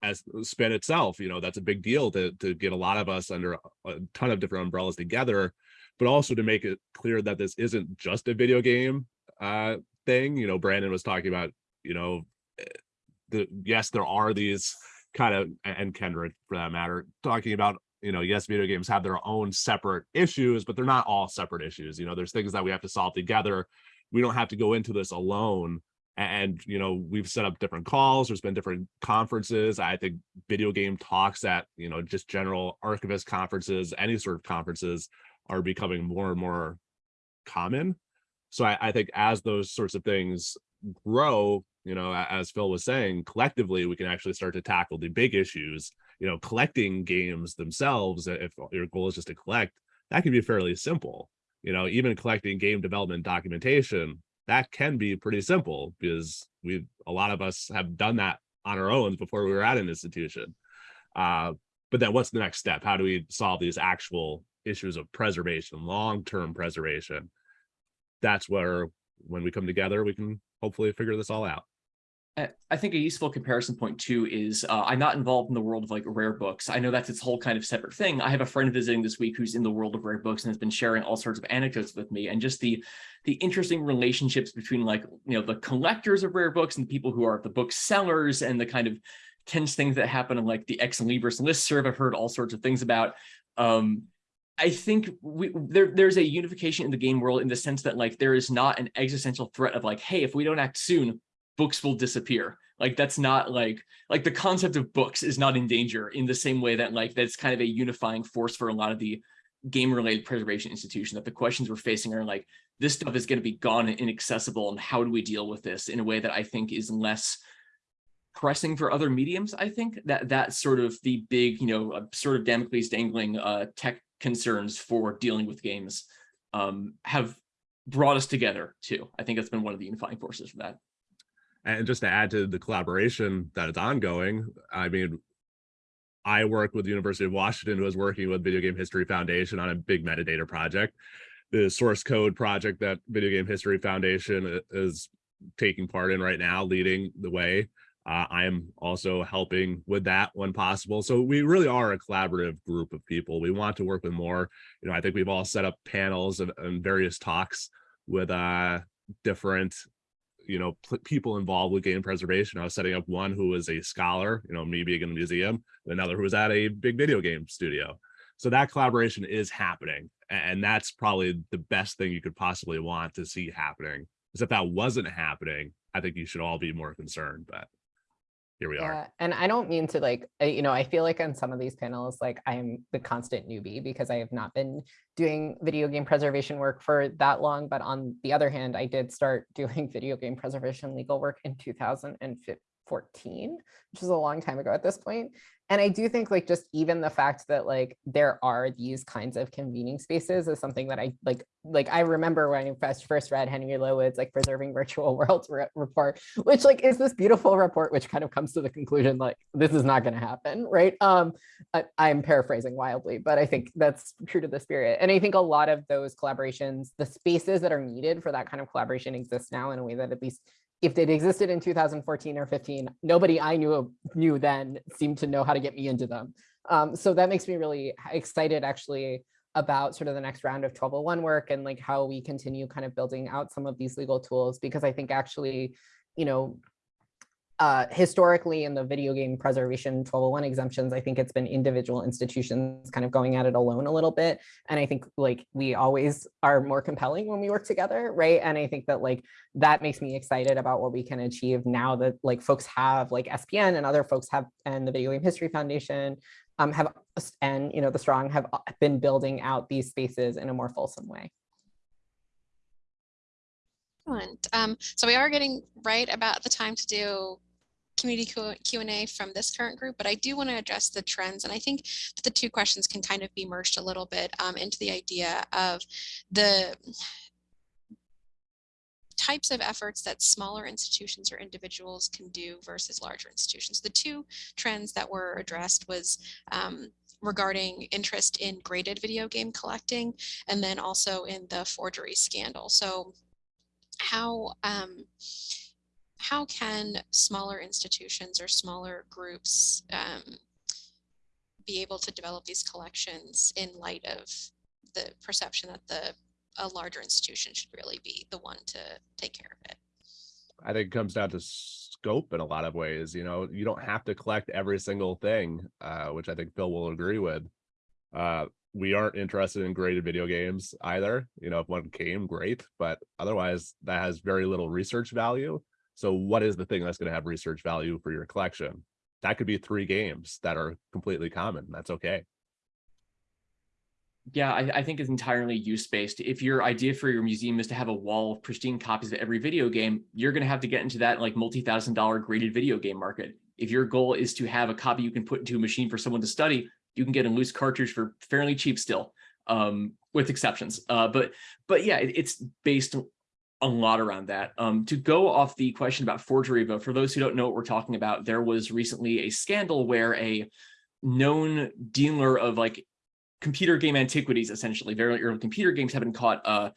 as spin itself, you know, that's a big deal to, to get a lot of us under a ton of different umbrellas together, but also to make it clear that this isn't just a video game uh, thing. You know, Brandon was talking about, you know, eh, the yes, there are these kind of and Kendra for that matter, talking about you know, yes, video games have their own separate issues, but they're not all separate issues. You know, there's things that we have to solve together. We don't have to go into this alone. And, you know, we've set up different calls. There's been different conferences. I think video game talks at, you know, just general archivist conferences, any sort of conferences are becoming more and more common. So I, I think as those sorts of things grow, you know, as Phil was saying, collectively, we can actually start to tackle the big issues you know, collecting games themselves, if your goal is just to collect, that can be fairly simple. You know, even collecting game development documentation, that can be pretty simple because we a lot of us have done that on our own before we were at an institution. Uh, but then what's the next step? How do we solve these actual issues of preservation, long-term preservation? That's where when we come together, we can hopefully figure this all out. I- think a useful comparison point too is uh, I'm not involved in the world of like rare books. I know that's its whole kind of separate thing. I have a friend visiting this week who's in the world of rare books and has been sharing all sorts of anecdotes with me and just the the interesting relationships between like you know the collectors of rare books and the people who are the book sellers and the kind of tense things that happen in like the ex libris listserv. I've heard all sorts of things about. Um, I think we there there's a unification in the game world in the sense that like there is not an existential threat of like, hey, if we don't act soon, books will disappear. Like that's not like like the concept of books is not in danger in the same way that like that's kind of a unifying force for a lot of the game related preservation institution that the questions we're facing are like this stuff is going to be gone and inaccessible and how do we deal with this in a way that i think is less pressing for other mediums i think? That that's sort of the big you know uh, sword of Damocles dangling uh tech concerns for dealing with games um have brought us together too i think that's been one of the unifying forces for that and just to add to the collaboration that is ongoing, I mean, I work with the University of Washington, who is working with Video Game History Foundation on a big metadata project. The source code project that Video Game History Foundation is taking part in right now, leading the way. Uh, I am also helping with that when possible. So we really are a collaborative group of people. We want to work with more. You know, I think we've all set up panels and, and various talks with uh, different you know people involved with game preservation i was setting up one who was a scholar you know me being in a museum another who was at a big video game studio so that collaboration is happening and that's probably the best thing you could possibly want to see happening because if that wasn't happening i think you should all be more concerned but here we are Yeah, and I don't mean to like, you know, I feel like on some of these panels, like I'm the constant newbie because I have not been doing video game preservation work for that long. But on the other hand, I did start doing video game preservation legal work in 2014, which is a long time ago at this point. And I do think like just even the fact that like there are these kinds of convening spaces is something that I like, like I remember when I first first read Henry Lowood's like preserving virtual worlds re- report, which like is this beautiful report, which kind of comes to the conclusion like this is not going to happen, right? Um, I, I'm paraphrasing wildly, but I think that's true to the spirit. And I think a lot of those collaborations, the spaces that are needed for that kind of collaboration exist now in a way that at least if they'd existed in 2014 or 15, nobody I knew knew then seemed to know how to get me into them. Um, so that makes me really excited actually about sort of the next round of 1201 work and like how we continue kind of building out some of these legal tools because I think actually, you know, uh, historically in the video game preservation 1201 exemptions, I think it's been individual institutions kind of going at it alone a little bit. And I think like we always are more compelling when we work together, right? And I think that like that makes me excited about what we can achieve now that like folks have like SPN and other folks have and the Video Game History Foundation um, have and you know the Strong have uh, been building out these spaces in a more fulsome way. Excellent. Um, so we are getting right about the time to do community Q and A from this current group, but I do want to address the trends. And I think the two questions can kind of be merged a little bit um, into the idea of the types of efforts that smaller institutions or individuals can do versus larger institutions. The two trends that were addressed was um, regarding interest in graded video game collecting and then also in the forgery scandal. So how um, how can smaller institutions or smaller groups um, be able to develop these collections in light of the perception that the a larger institution should really be the one to take care of it? I think it comes down to scope in a lot of ways. You know, you don't have to collect every single thing, uh, which I think Phil will agree with. Uh, we aren't interested in graded video games either. You know, if one came, great, but otherwise that has very little research value. So what is the thing that's going to have research value for your collection? That could be three games that are completely common. That's okay. Yeah, I, I think it's entirely use-based. If your idea for your museum is to have a wall of pristine copies of every video game, you're going to have to get into that like multi-thousand dollar graded video game market. If your goal is to have a copy you can put into a machine for someone to study, you can get a loose cartridge for fairly cheap still, um, with exceptions. Uh, but but yeah, it, it's based a lot around that. Um, to go off the question about forgery, but for those who don't know what we're talking about, there was recently a scandal where a known dealer of like computer game antiquities, essentially, very early computer games have been caught uh,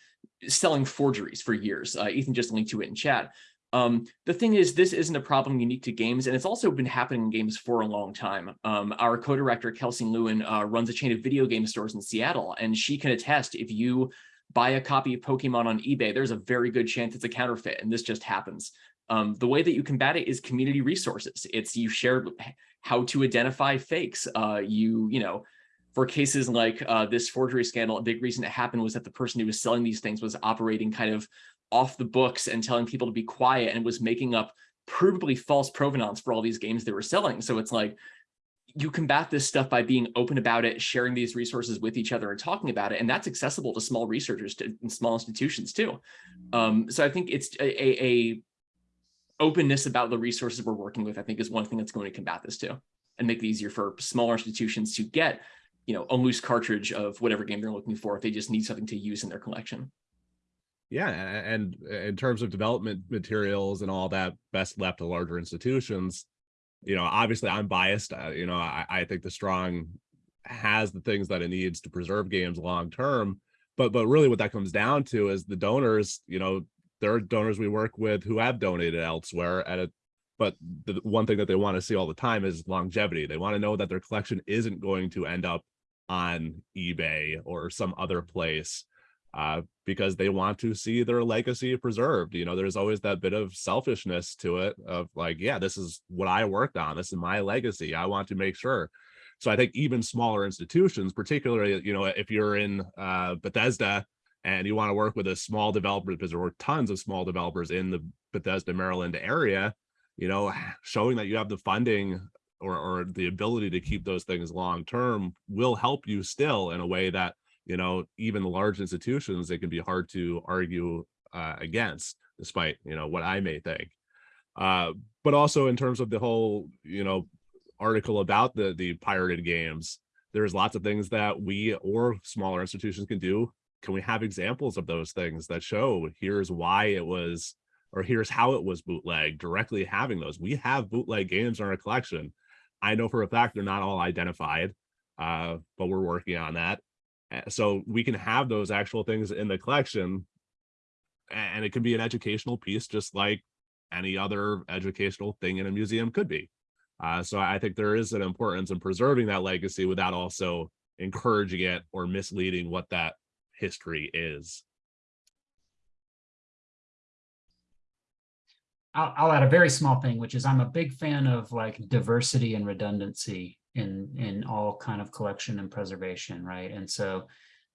selling forgeries for years. Uh, Ethan just linked to it in chat. Um, the thing is, this isn't a problem unique to games, and it's also been happening in games for a long time. Um, our co-director, Kelsey Lewin, uh, runs a chain of video game stores in Seattle, and she can attest if you buy a copy of Pokemon on eBay, there's a very good chance it's a counterfeit, and this just happens. Um, the way that you combat it is community resources. It's you share how to identify fakes. Uh, you, you know, for cases like uh, this forgery scandal, a big reason it happened was that the person who was selling these things was operating kind of off the books and telling people to be quiet and was making up provably false provenance for all these games they were selling. So it's like, you combat this stuff by being open about it, sharing these resources with each other and talking about it. And that's accessible to small researchers to, and small institutions too. Um, so I think it's a, a, a openness about the resources we're working with, I think is one thing that's going to combat this too and make it easier for smaller institutions to get you know, a loose cartridge of whatever game they're looking for if they just need something to use in their collection. Yeah, and in terms of development materials and all that, best left to larger institutions. You know, obviously I'm biased. Uh, you know, I, I think the strong has the things that it needs to preserve games long term. But but really what that comes down to is the donors, you know, there are donors we work with who have donated elsewhere at a but the one thing that they want to see all the time is longevity. They want to know that their collection isn't going to end up on eBay or some other place uh, because they want to see their legacy preserved. You know, there's always that bit of selfishness to it of like, yeah, this is what I worked on. This is my legacy. I want to make sure. So I think even smaller institutions, particularly, you know, if you're in uh, Bethesda and you want to work with a small developer, because there were tons of small developers in the Bethesda, Maryland area, you know, showing that you have the funding or, or the ability to keep those things long term will help you still in a way that you know even large institutions it can be hard to argue uh, against despite you know what i may think. Uh, but also in terms of the whole you know article about the the pirated games there's lots of things that we or smaller institutions can do. Can we have examples of those things that show here's why it was or here's how it was bootleg directly having those? We have bootleg games in our collection. I know for a fact they're not all identified, uh, but we're working on that. So we can have those actual things in the collection and it can be an educational piece just like any other educational thing in a museum could be. Uh, so I think there is an importance in preserving that legacy without also encouraging it or misleading what that history is. I'll, I'll add a very small thing, which is I'm a big fan of like diversity and redundancy in, in all kind of collection and preservation, right? And so,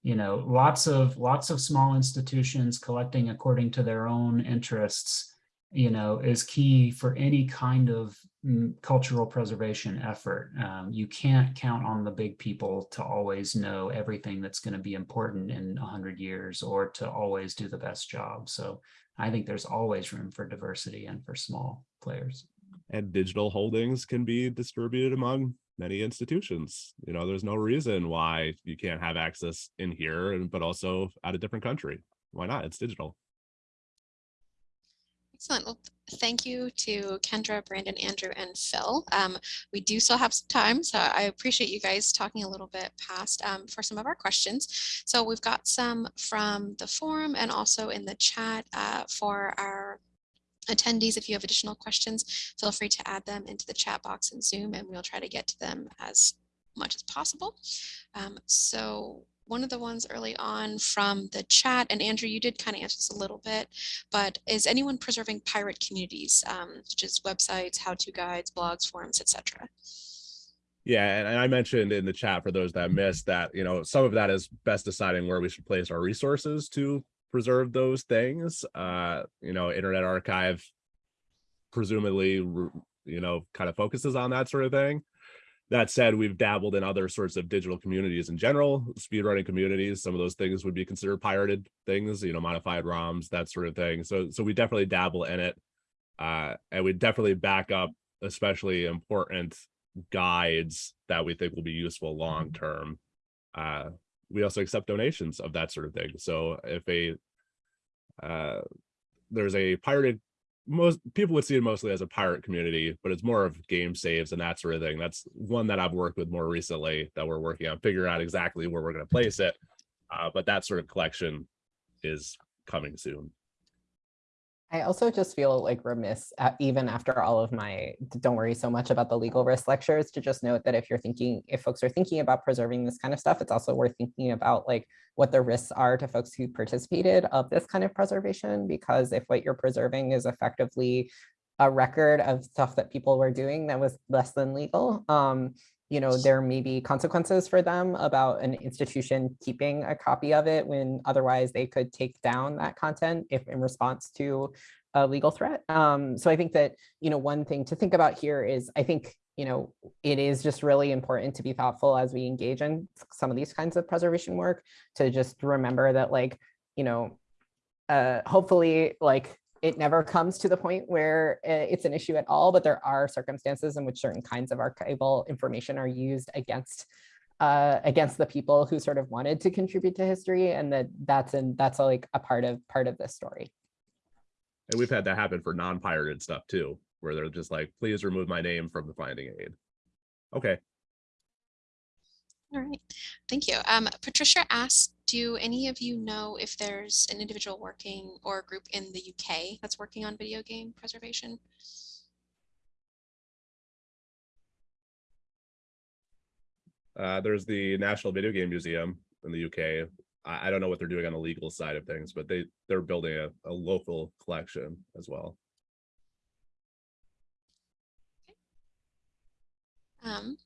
you know, lots of, lots of small institutions collecting according to their own interests, you know, is key for any kind of mm, cultural preservation effort. Um, you can't count on the big people to always know everything that's going to be important in a hundred years or to always do the best job. So I think there's always room for diversity and for small players. And digital holdings can be distributed among many institutions. You know, there's no reason why you can't have access in here, and but also at a different country. Why not? It's digital. Excellent. Well, thank you to Kendra, Brandon, Andrew, and Phil. Um, we do still have some time, so I appreciate you guys talking a little bit past um, for some of our questions. So we've got some from the forum and also in the chat uh, for our attendees. If you have additional questions, feel free to add them into the chat box in Zoom, and we'll try to get to them as much as possible. Um, so one of the ones early on from the chat, and Andrew, you did kind of answer this a little bit, but is anyone preserving pirate communities, um, such as websites, how-to guides, blogs, forums, etc.? Yeah, and and I mentioned in the chat for those that missed that, you know, some of that is best deciding where we should place our resources to preserve those things. Uh, you know, Internet Archive presumably, you know, kind of focuses on that sort of thing. That said, we've dabbled in other sorts of digital communities in general, speedrunning communities. Some of those things would be considered pirated things, you know, modified ROMs, that sort of thing. So, so we definitely dabble in it. Uh, and we definitely back up, especially important guides that we think will be useful long term. Uh, we also accept donations of that sort of thing. So if a uh, there's a pirated most people would see it mostly as a pirate community, but it's more of game saves and that sort of thing. That's one that I've worked with more recently that we're working on figuring out exactly where we're going to place it. Uh, but that sort of collection is coming soon. I also just feel like remiss, uh, even after all of my don't worry so much about the legal risk lectures, to just note that if you're thinking, if folks are thinking about preserving this kind of stuff, it's also worth thinking about like what the risks are to folks who participated of this kind of preservation, because if what you're preserving is effectively a record of stuff that people were doing that was less than legal, um, you know, there may be consequences for them about an institution keeping a copy of it when otherwise they could take down that content if in response to a legal threat. Um, so I think that, you know, one thing to think about here is I think, you know, it is just really important to be thoughtful as we engage in some of these kinds of preservation work to just remember that like, you know, uh, hopefully like it never comes to the point where uh, it's an issue at all, but there are circumstances in which certain kinds of archival information are used against uh, against the people who sort of wanted to contribute to history, and that that's in that's like a part of part of this story. And we've had that happen for non-pirated stuff too, where they're just like, please remove my name from the finding aid. Okay. All right, thank you. Um, Patricia asked, do any of you know if there's an individual working or a group in the UK that's working on video game preservation? Uh, there's the National Video Game Museum in the UK. I, I don't know what they're doing on the legal side of things, but they they're building a, a local collection as well. Um,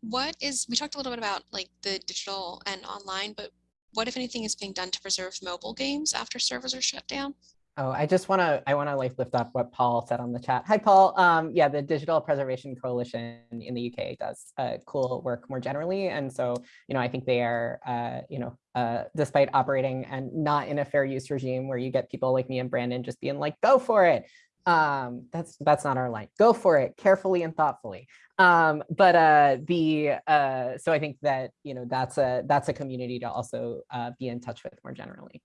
what is, we talked a little bit about like the digital and online, but what if anything is being done to preserve mobile games after servers are shut down? Oh, I just want to I want to like lift up what Paul said on the chat. Hi, Paul. Um, yeah, the Digital Preservation Coalition in the UK does uh, cool work more generally, and so you know I think they are uh, you know uh, despite operating and not in a fair use regime where you get people like me and Brandon just being like go for it. Um, that's that's not our line. Go for it carefully and thoughtfully. Um, but uh, the uh, so I think that you know that's a that's a community to also uh, be in touch with more generally.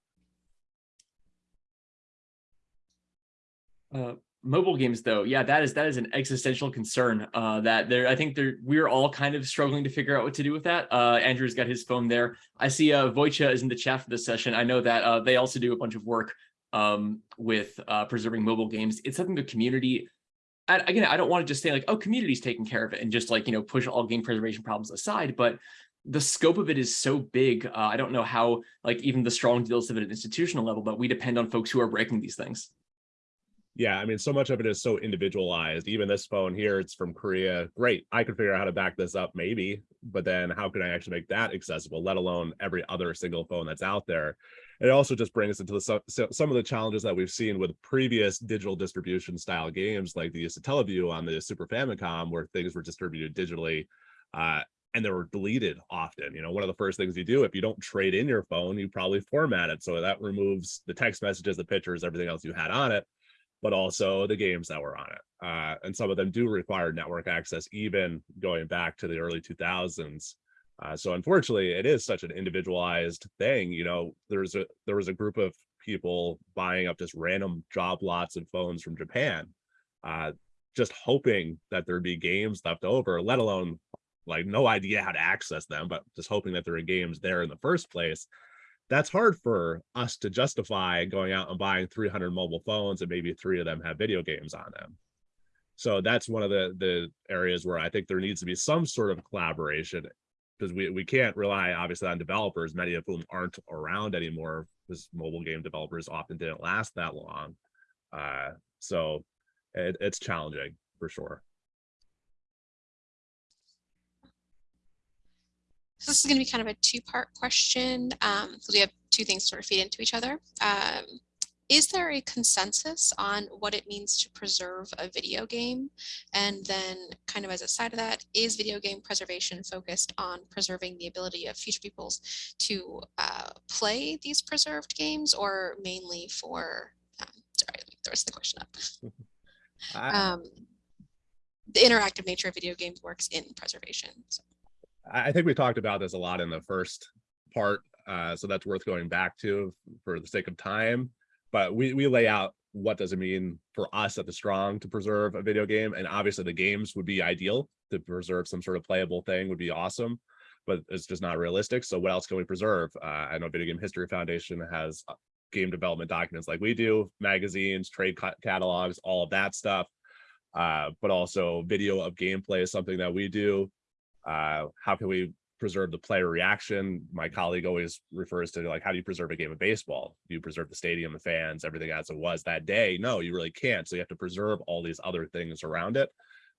Uh, mobile games though yeah that is that is an existential concern uh that there i think there we're all kind of struggling to figure out what to do with that. Uh andrew's got his phone there. I see uh Voicha is in the chat for this session. I know that uh they also do a bunch of work um with preserving mobile games. It's something the community and again i don't want to just say like oh community's taking care of it and just like you know push all game preservation problems aside but the scope of it is so big uh, i don't know how like even the strong deals of it at an institutional level but we depend on folks who are breaking these things Yeah, I mean, so much of it is so individualized. Even this phone here, it's from Korea. Great, I could figure out how to back this up, maybe, but then how can I actually make that accessible, let alone every other single phone that's out there? It also just brings into the so, so- some of the challenges that we've seen with previous digital distribution style games, like the Satellaview on the Super Famicom, where things were distributed digitally. Uh, and they were deleted often. You know, one of the first things you do if you don't trade in your phone, you probably format it. So that removes the text messages, the pictures, everything else you had on it but also the games that were on it. Uh, and some of them do require network access, even going back to the early 2000s. Uh, so unfortunately, it is such an individualized thing. You know, there's a there was a group of people buying up just random job lots of phones from Japan, uh, just hoping that there'd be games left over, let alone like no idea how to access them, but just hoping that there are games there in the first place that's hard for us to justify going out and buying 300 mobile phones and maybe three of them have video games on them. So that's one of the the areas where I think there needs to be some sort of collaboration because we, we can't rely obviously on developers, many of whom aren't around anymore because mobile game developers often didn't last that long. Uh, so it, it's challenging for sure. So this is going to be kind of a two-part question um, because we have two things sort of feed into each other. Um, is there a consensus on what it means to preserve a video game? And then kind of as a side of that, is video game preservation focused on preserving the ability of future peoples to uh, play these preserved games or mainly for, um, sorry, let me throw the question up. Um, the interactive nature of video games works in preservation. So. I think we talked about this a lot in the first part, uh, so that's worth going back to for the sake of time. But we we lay out what does it mean for us at the Strong to preserve a video game, and obviously the games would be ideal to preserve some sort of playable thing would be awesome, but it's just not realistic. So what else can we preserve? Uh, I know Video Game History Foundation has uh, game development documents like we do, magazines, trade ca- catalogs, all of that stuff. Uh, but also video of gameplay is something that we do uh, how can we preserve the player reaction. My colleague always refers to like how do you preserve a game of baseball? Do you preserve the stadium the fans everything as it was that day? No you really can't. So you have to preserve all these other things around it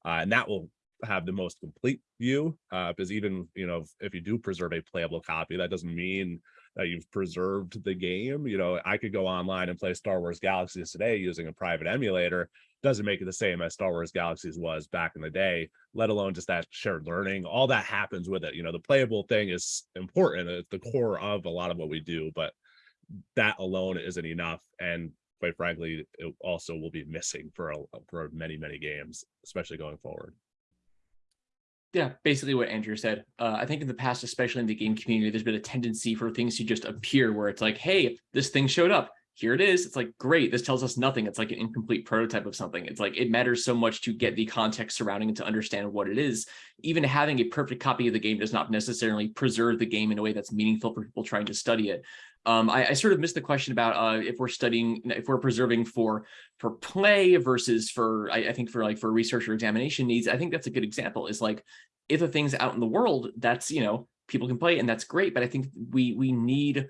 uh, and that will have the most complete view uh, because even you know if, you do preserve a playable copy that doesn't mean that you've preserved the game. You know i could go online and play star wars galaxies today using a private emulator doesn't make it the same as Star Wars Galaxies was back in the day, let alone just that shared learning. All that happens with it. You know, the playable thing is important. It's the core of a lot of what we do, but that alone isn't enough. And quite frankly, it also will be missing for a, for many, many games, especially going forward. Yeah, basically what Andrew said. Uh, I think in the past, especially in the game community, there's been a tendency for things to just appear where it's like, hey, this thing showed up. Here it is. It's like, great. This tells us nothing. It's like an incomplete prototype of something. It's like it matters so much to get the context surrounding it to understand what it is. Even having a perfect copy of the game does not necessarily preserve the game in a way that's meaningful for people trying to study it. Um, I, I, sort of missed the question about uh, if we're studying, if we're preserving for for play versus for, I, I, think for like for research or examination needs. I think that's a good example. Is like if a thing's out in the world, that's you know people can play and that's great. But I think we we need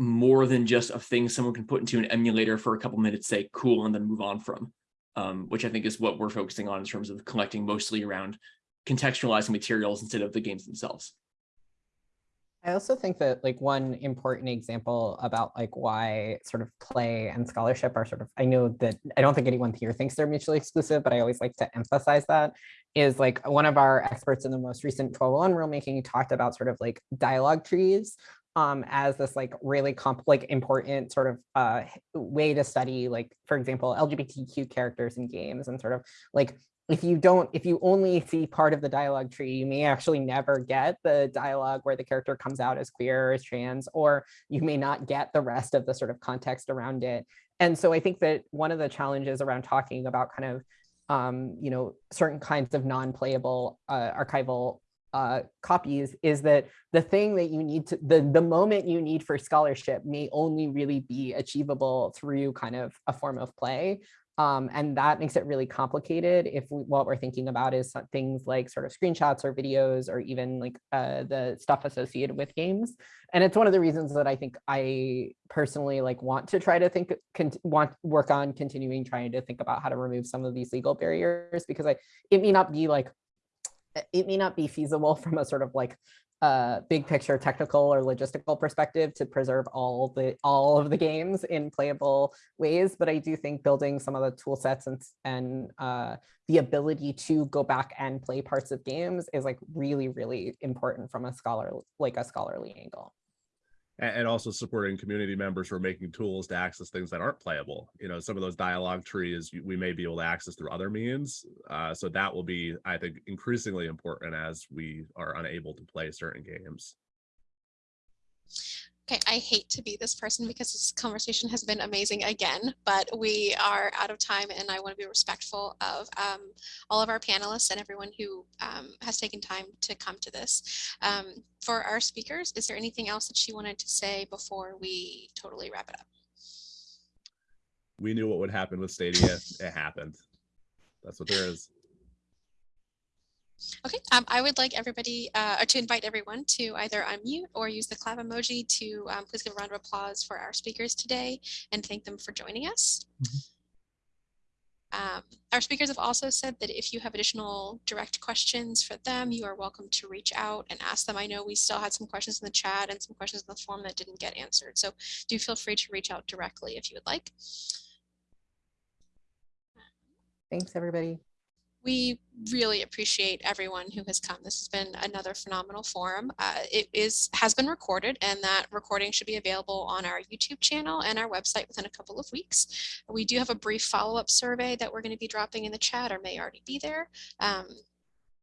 more than just a thing someone can put into an emulator for a couple minutes, say cool, and then move on from. Um, which I think is what we're focusing on in terms of collecting mostly around contextualizing materials instead of the games themselves. I also think that like one important example about like why sort of play and scholarship are sort of, I know that I don't think anyone here thinks they're mutually exclusive, but I always like to emphasize that is like one of our experts in the most recent 1201 rulemaking talked about sort of like dialogue trees um, as this like really comp like important sort of uh, way to study like, for example, LGBTQ characters in games and sort of like if you don't, if you only see part of the dialogue tree, you may actually never get the dialogue where the character comes out as queer or as trans, or you may not get the rest of the sort of context around it. And so I think that one of the challenges around talking about kind of, um, you know, certain kinds of non-playable uh, archival uh, copies is that the thing that you need to, the, the moment you need for scholarship may only really be achievable through kind of a form of play Um, and that makes it really complicated if we, what we're thinking about is things like sort of screenshots or videos or even like uh, the stuff associated with games. And it's one of the reasons that I think I personally like want to try to think, want work on continuing trying to think about how to remove some of these legal barriers because I, it may not be like, it may not be feasible from a sort of like uh, big picture technical or logistical perspective to preserve all the all of the games in playable ways. But I do think building some of the tool sets and, and uh, the ability to go back and play parts of games is like really, really important from a scholar like a scholarly angle and, also supporting community members who are making tools to access things that aren't playable. You know, some of those dialogue trees we may be able to access through other means. Uh, so that will be, I think, increasingly important as we are unable to play certain games. Okay, I hate to be this person because this conversation has been amazing again, but we are out of time and I want to be respectful of um, all of our panelists and everyone who um, has taken time to come to this. Um, for our speakers, is there anything else that she wanted to say before we totally wrap it up? We knew what would happen with Stadia. it happened. That's what there is. Okay, um, I would like everybody uh, or to invite everyone to either unmute or use the clap emoji to um, please give a round of applause for our speakers today and thank them for joining us. Um, our speakers have also said that if you have additional direct questions for them, you are welcome to reach out and ask them. I know we still had some questions in the chat and some questions in the form that didn't get answered. So do feel free to reach out directly if you would like. Thanks, everybody we really appreciate everyone who has come. This has been another phenomenal forum. Uh, it is has been recorded and that recording should be available on our YouTube channel and our website within a couple of weeks. We do have a brief follow-up survey that we're going to be dropping in the chat or may already be there. Um,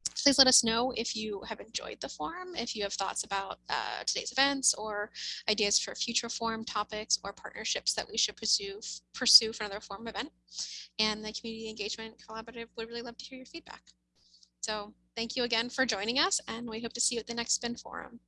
please let us know if you have enjoyed the forum, if you have thoughts about uh, today's events or ideas for future forum topics or partnerships that we should pursue, pursue for another forum event. And the Community Engagement Collaborative would really love to hear your feedback. So thank you again for joining us and we hope to see you at the next SPIN forum.